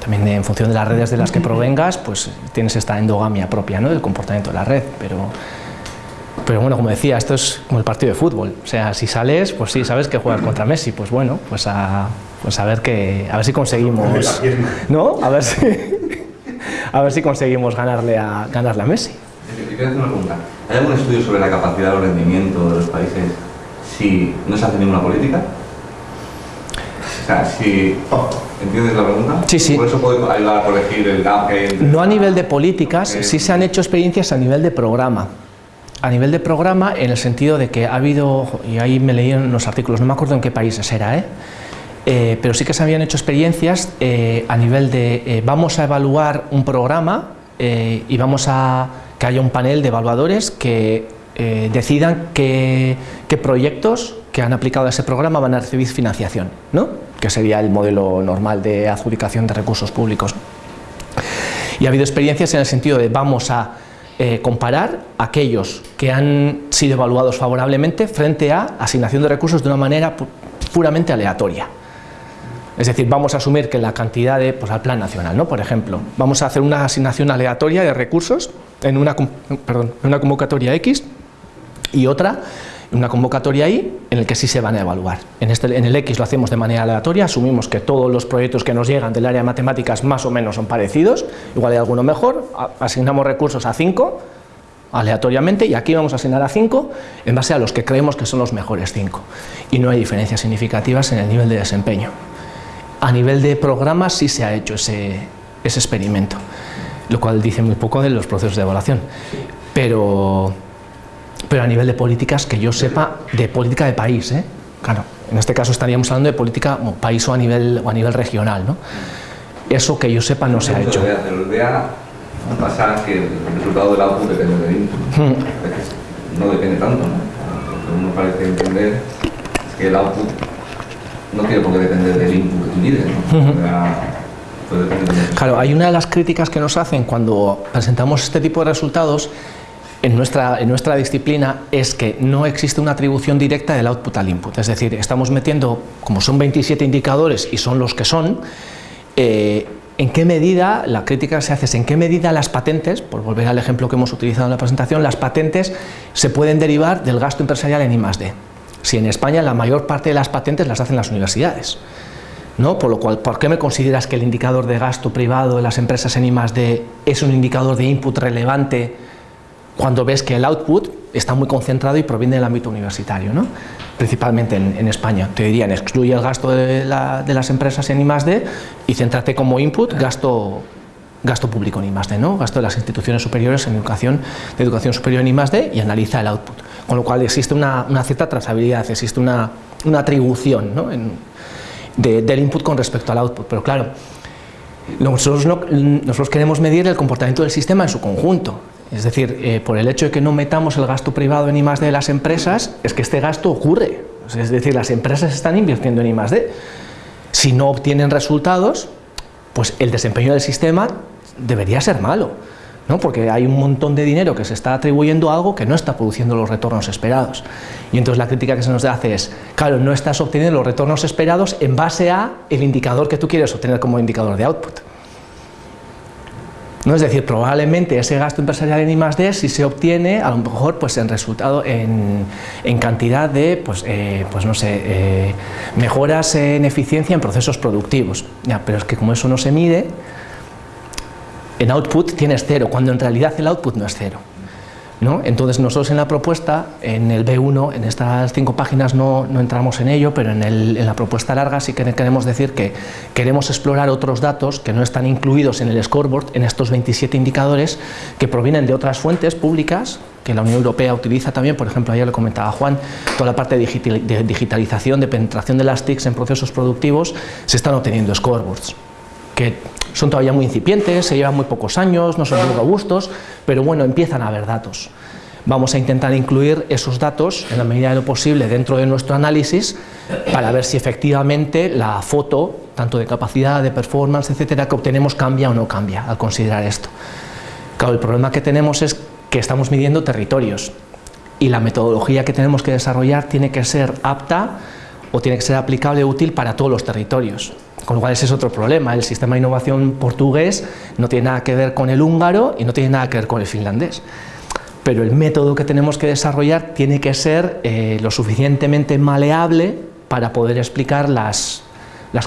También en función de las redes de las que [LAUGHS] provengas, pues tienes esta endogamia propia ¿no? del comportamiento de la red. Pero, pero bueno, como decía, esto es como el partido de fútbol. O sea, si sales, pues sí, sabes que juegas contra Messi. Pues bueno, pues a, pues a, ver, que, a ver si conseguimos... ¿No? A ver si, a ver si conseguimos ganarle a, ganarle a Messi. ¿Hay algún estudio sobre la capacidad o rendimiento de los países si no se hace ninguna política? O sea, si... ¿Entiendes la pregunta? Sí, sí. Por eso puede ayudar a corregir el gap que hay entre... No a nivel de políticas, sí se han hecho experiencias a nivel de programa. A nivel de programa, en el sentido de que ha habido, y ahí me leí en los artículos, no me acuerdo en qué países era, ¿eh? Eh, pero sí que se habían hecho experiencias eh, a nivel de eh, vamos a evaluar un programa y vamos a que haya un panel de evaluadores que decidan qué, qué proyectos que han aplicado a ese programa van a recibir financiación, ¿no? que sería el modelo normal de adjudicación de recursos públicos. Y ha habido experiencias en el sentido de vamos a eh, comparar aquellos que han sido evaluados favorablemente frente a asignación de recursos de una manera pu- puramente aleatoria. Es decir, vamos a asumir que la cantidad de, pues al plan nacional, ¿no? Por ejemplo, vamos a hacer una asignación aleatoria de recursos en una, perdón, en una convocatoria X y otra una convocatoria Y en el que sí se van a evaluar. En, este, en el X lo hacemos de manera aleatoria, asumimos que todos los proyectos que nos llegan del área de matemáticas más o menos son parecidos, igual hay alguno mejor, asignamos recursos a 5 aleatoriamente y aquí vamos a asignar a 5 en base a los que creemos que son los mejores 5 y no hay diferencias significativas en el nivel de desempeño. A nivel de programas sí se ha hecho ese, ese experimento, lo cual dice muy poco de los procesos de evaluación. Pero, pero a nivel de políticas, que yo sepa, de política de país, ¿eh? claro, en este caso estaríamos hablando de política como país o a nivel, o a nivel regional. ¿no? Eso que yo sepa no se ha hecho. De pasa que el resultado del output depende del input. Hmm. No depende tanto. Lo que uno parece entender es que el output no tiene por qué depender del input del líder, ¿no? Ujú. O sea, puede depender de muchas Claro, hay una de las críticas que nos hacen cuando presentamos este tipo de resultados en nuestra, en nuestra disciplina es que no existe una atribución directa del output al input. Es decir, estamos metiendo, como son 27 indicadores y son los que son, eh, en qué medida, la crítica se hace es en qué medida las patentes, por volver al ejemplo que hemos utilizado en la presentación, las patentes se pueden derivar del gasto empresarial en I+.D. Si en España la mayor parte de las patentes las hacen las universidades. ¿no? Por lo cual, ¿por qué me consideras que el indicador de gasto privado de las empresas en I+.D. es un indicador de input relevante cuando ves que el output está muy concentrado y proviene del ámbito universitario, ¿no? principalmente en, España. Te dirían, excluye el gasto de, la- de las empresas en I+.D. y céntrate como input gasto público en I+.D., ¿no? gasto de las instituciones superiores en educación, de educación superior en I+.D. y analiza el output. Con lo cual existe una, cierta trazabilidad, existe una, atribución ¿no? del input con respecto al output. Pero claro, nosotros, nosotros queremos medir el comportamiento del sistema en su conjunto. Es decir, eh, por el hecho de que no metamos el gasto privado en I+.D. de las empresas, es que este gasto ocurre. Es decir, las empresas están invirtiendo en I+.D. Si no obtienen resultados, pues el desempeño del sistema debería ser malo, ¿no? porque hay un montón de dinero que se está atribuyendo a algo que no está produciendo los retornos esperados. Y entonces la crítica que se nos hace es, claro, no estás obteniendo los retornos esperados en base a el indicador que tú quieres obtener como indicador de output. ¿No? Es decir, probablemente ese gasto empresarial en I+.D. si se obtiene a lo mejor pues en resultado en, cantidad de pues, eh, pues no sé, eh, mejoras en eficiencia en procesos productivos. Ya, pero es que como eso no se mide, en output tienes cero, cuando en realidad el output no es cero. Entonces nosotros en la propuesta, en el B1, en estas cinco páginas no, entramos en ello, pero en, la propuesta larga sí que queremos decir que queremos explorar otros datos que no están incluidos en el scoreboard, en estos 27 indicadores, que provienen de otras fuentes públicas, que la Unión Europea utiliza también, por ejemplo, ayer lo comentaba Juan, toda la parte de digitalización, de penetración de las TICs en procesos productivos, se están obteniendo scoreboards, son todavía muy incipientes, se llevan muy pocos años, no son muy robustos, pero bueno, empiezan a haber datos. Vamos a intentar incluir esos datos en la medida de lo posible dentro de nuestro análisis para ver si efectivamente la foto, tanto de capacidad, de performance, etcétera, que obtenemos cambia o no cambia al considerar esto. Claro, el problema que tenemos es que estamos midiendo territorios y la metodología que tenemos que desarrollar tiene que ser apta o tiene que ser aplicable útil para todos los territorios. Con lo cual ese es otro problema, el sistema de innovación portugués no tiene nada que ver con el húngaro y no tiene nada que ver con el finlandés. Pero el método que tenemos que desarrollar tiene que ser eh, lo suficientemente maleable para poder explicar las,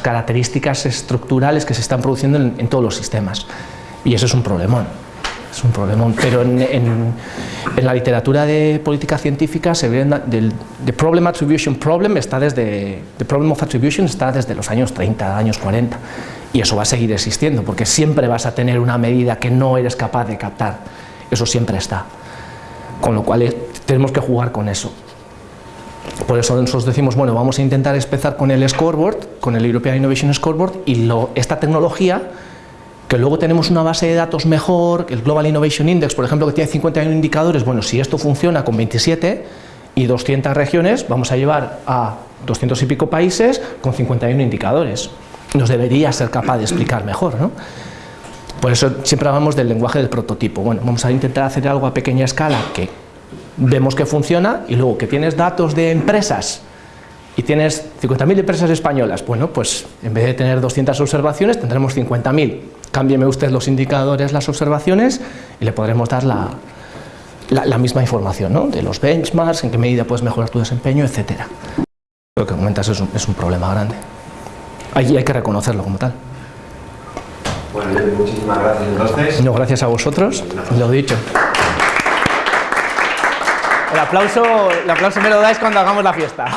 características estructurales que se están produciendo en todos los sistemas. Y eso es un problemón es un problema. Pero en, la literatura de política científica se ve del the problem attribution problem está desde the problem of attribution está desde los años 30, años 40 y eso va a seguir existiendo porque siempre vas a tener una medida que no eres capaz de captar. Eso siempre está. Con lo cual eh, tenemos que jugar con eso. Por eso nosotros decimos, bueno, vamos a intentar empezar con el scoreboard, con el European Innovation Scoreboard y esta tecnología que luego tenemos una base de datos mejor, el Global Innovation Index, por ejemplo, que tiene 51 indicadores, bueno, si esto funciona con 27 y 200 regiones, vamos a llevar a 200 y pico países con 51 indicadores. Nos debería ser capaz de explicar mejor, ¿no? Por eso siempre hablamos del lenguaje del prototipo. Bueno, vamos a intentar hacer algo a pequeña escala que vemos que funciona y luego que tienes datos de empresas y tienes 50.000 empresas españolas, bueno, pues en vez de tener 200 observaciones tendremos 50.000 cámbieme usted los indicadores, las observaciones y le podremos dar la, la, misma información, ¿no? de los benchmarks, en qué medida puedes mejorar tu desempeño, etc. Lo que comentas es un, es un problema grande. Allí hay que reconocerlo como tal. Bueno, muchísimas gracias entonces. No, gracias a vosotros, lo dicho. El aplauso, el aplauso me lo dais cuando hagamos la fiesta.